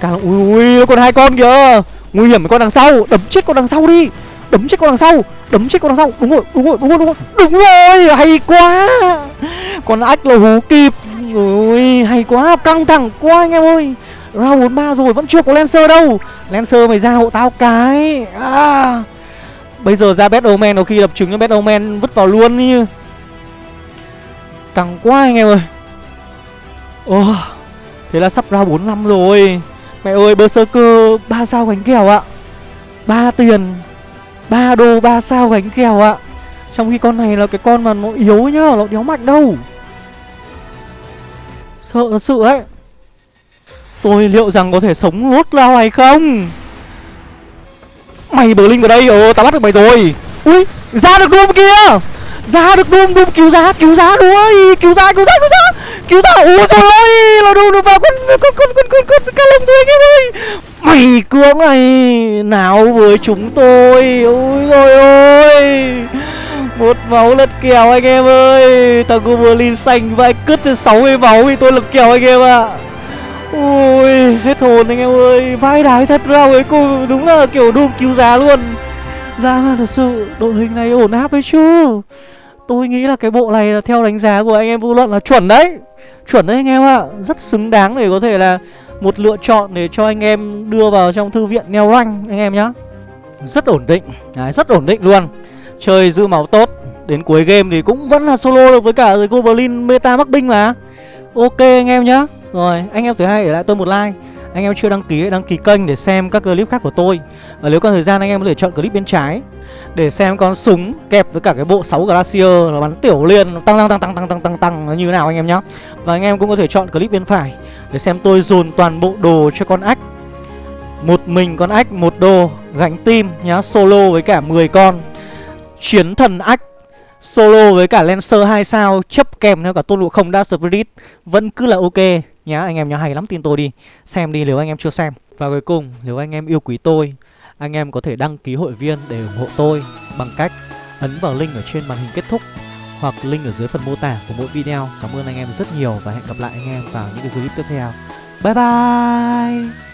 Càng ui ui còn hai con kìa. Nguy hiểm con đằng sau Đấm chết con đằng sau đi. Đấm chết con đằng sau Đấm chết con đằng sau. Đúng rồi Đúng rồi Đúng rồi Đúng rồi, đúng rồi. Hay quá. Con ách là hú kịp. Ui hay quá Căng thẳng quá anh em ơi. Round 43 rồi vẫn chưa có Lancer đâu. Lancer mày ra hộ tao cái. À. Bây giờ ra Bad Omen có khi đập trứng cho Bad Omen vứt vào luôn như Căng quá anh em ơi. Ồ, Thế là sắp ra 4 năm rồi. Mẹ ơi, Berserker, ba sao gánh kèo ạ. Ba tiền, ba đô, ba sao gánh kèo ạ. Trong khi con này là cái con mà nó yếu nhá, Nó đéo mạnh đâu. Sợ thật sự đấy. Tôi liệu rằng có thể sống lốt lao hay không? Mày bờ linh vào đây Ờ tao bắt được mày rồi. Ui ra được Doom kia. Ra được Doom Doom cứu giá cứu giá đuôi. Cứu giá cứu giá cứu giá. Cứu giá Ui trời ơi Là Doom được vào con con con con con con ca lông rồi anh em ơi. Mày cưỡng này Nào với chúng tôi. Ôi rồi ôi một máu lật kèo anh em ơi. Thằng Goblin xanh vãi cứt từ 60 máu thì tôi lật kèo anh em ạ. à. Ui hết hồn anh em ơi. Vai đái thật ra với cô đúng là kiểu đùm cứu giá luôn. Ra là thật sự đội hình này ổn áp đấy chứ. Tôi nghĩ là cái bộ này là theo đánh giá của anh em vô luận là chuẩn đấy. Chuẩn đấy anh em ạ. Rất xứng đáng để có thể là một lựa chọn để cho anh em đưa vào trong thư viện neo rank anh em nhá. Rất ổn định. Đấy, rất ổn định luôn. Chơi dư máu tốt. Đến cuối game thì cũng vẫn là solo được với cả Goblin meta mắc binh mà. Ok anh em nhá. Rồi, anh em thứ hai để lại tôi một like. Anh em chưa đăng ký hãy đăng ký kênh để xem các clip khác của tôi. Và nếu có thời gian, anh em có thể chọn clip bên trái Để xem con súng kẹp với cả cái bộ 6 Glacier là bắn tiểu liên tăng tăng tăng tăng tăng tăng tăng tăng, nó như nào anh em nhá. Và anh em cũng có thể chọn clip bên phải Để xem tôi dồn toàn bộ đồ cho con ách Một mình con ách một đồ gánh tim nhá, Solo với cả 10 con. Chiến thần ách Solo với cả Lancer 2 sao, chấp kèm theo cả tôn ngộ không đa spirit. Vẫn cứ là ok nhá, anh em nhá hay lắm tin tôi đi. Xem đi nếu anh em chưa xem. Và cuối cùng, nếu anh em yêu quý tôi, anh em có thể đăng ký hội viên để ủng hộ tôi bằng cách ấn vào link ở trên màn hình kết thúc hoặc link ở dưới phần mô tả của mỗi video. Cảm ơn anh em rất nhiều và hẹn gặp lại anh em vào những cái clip tiếp theo. Bye bye!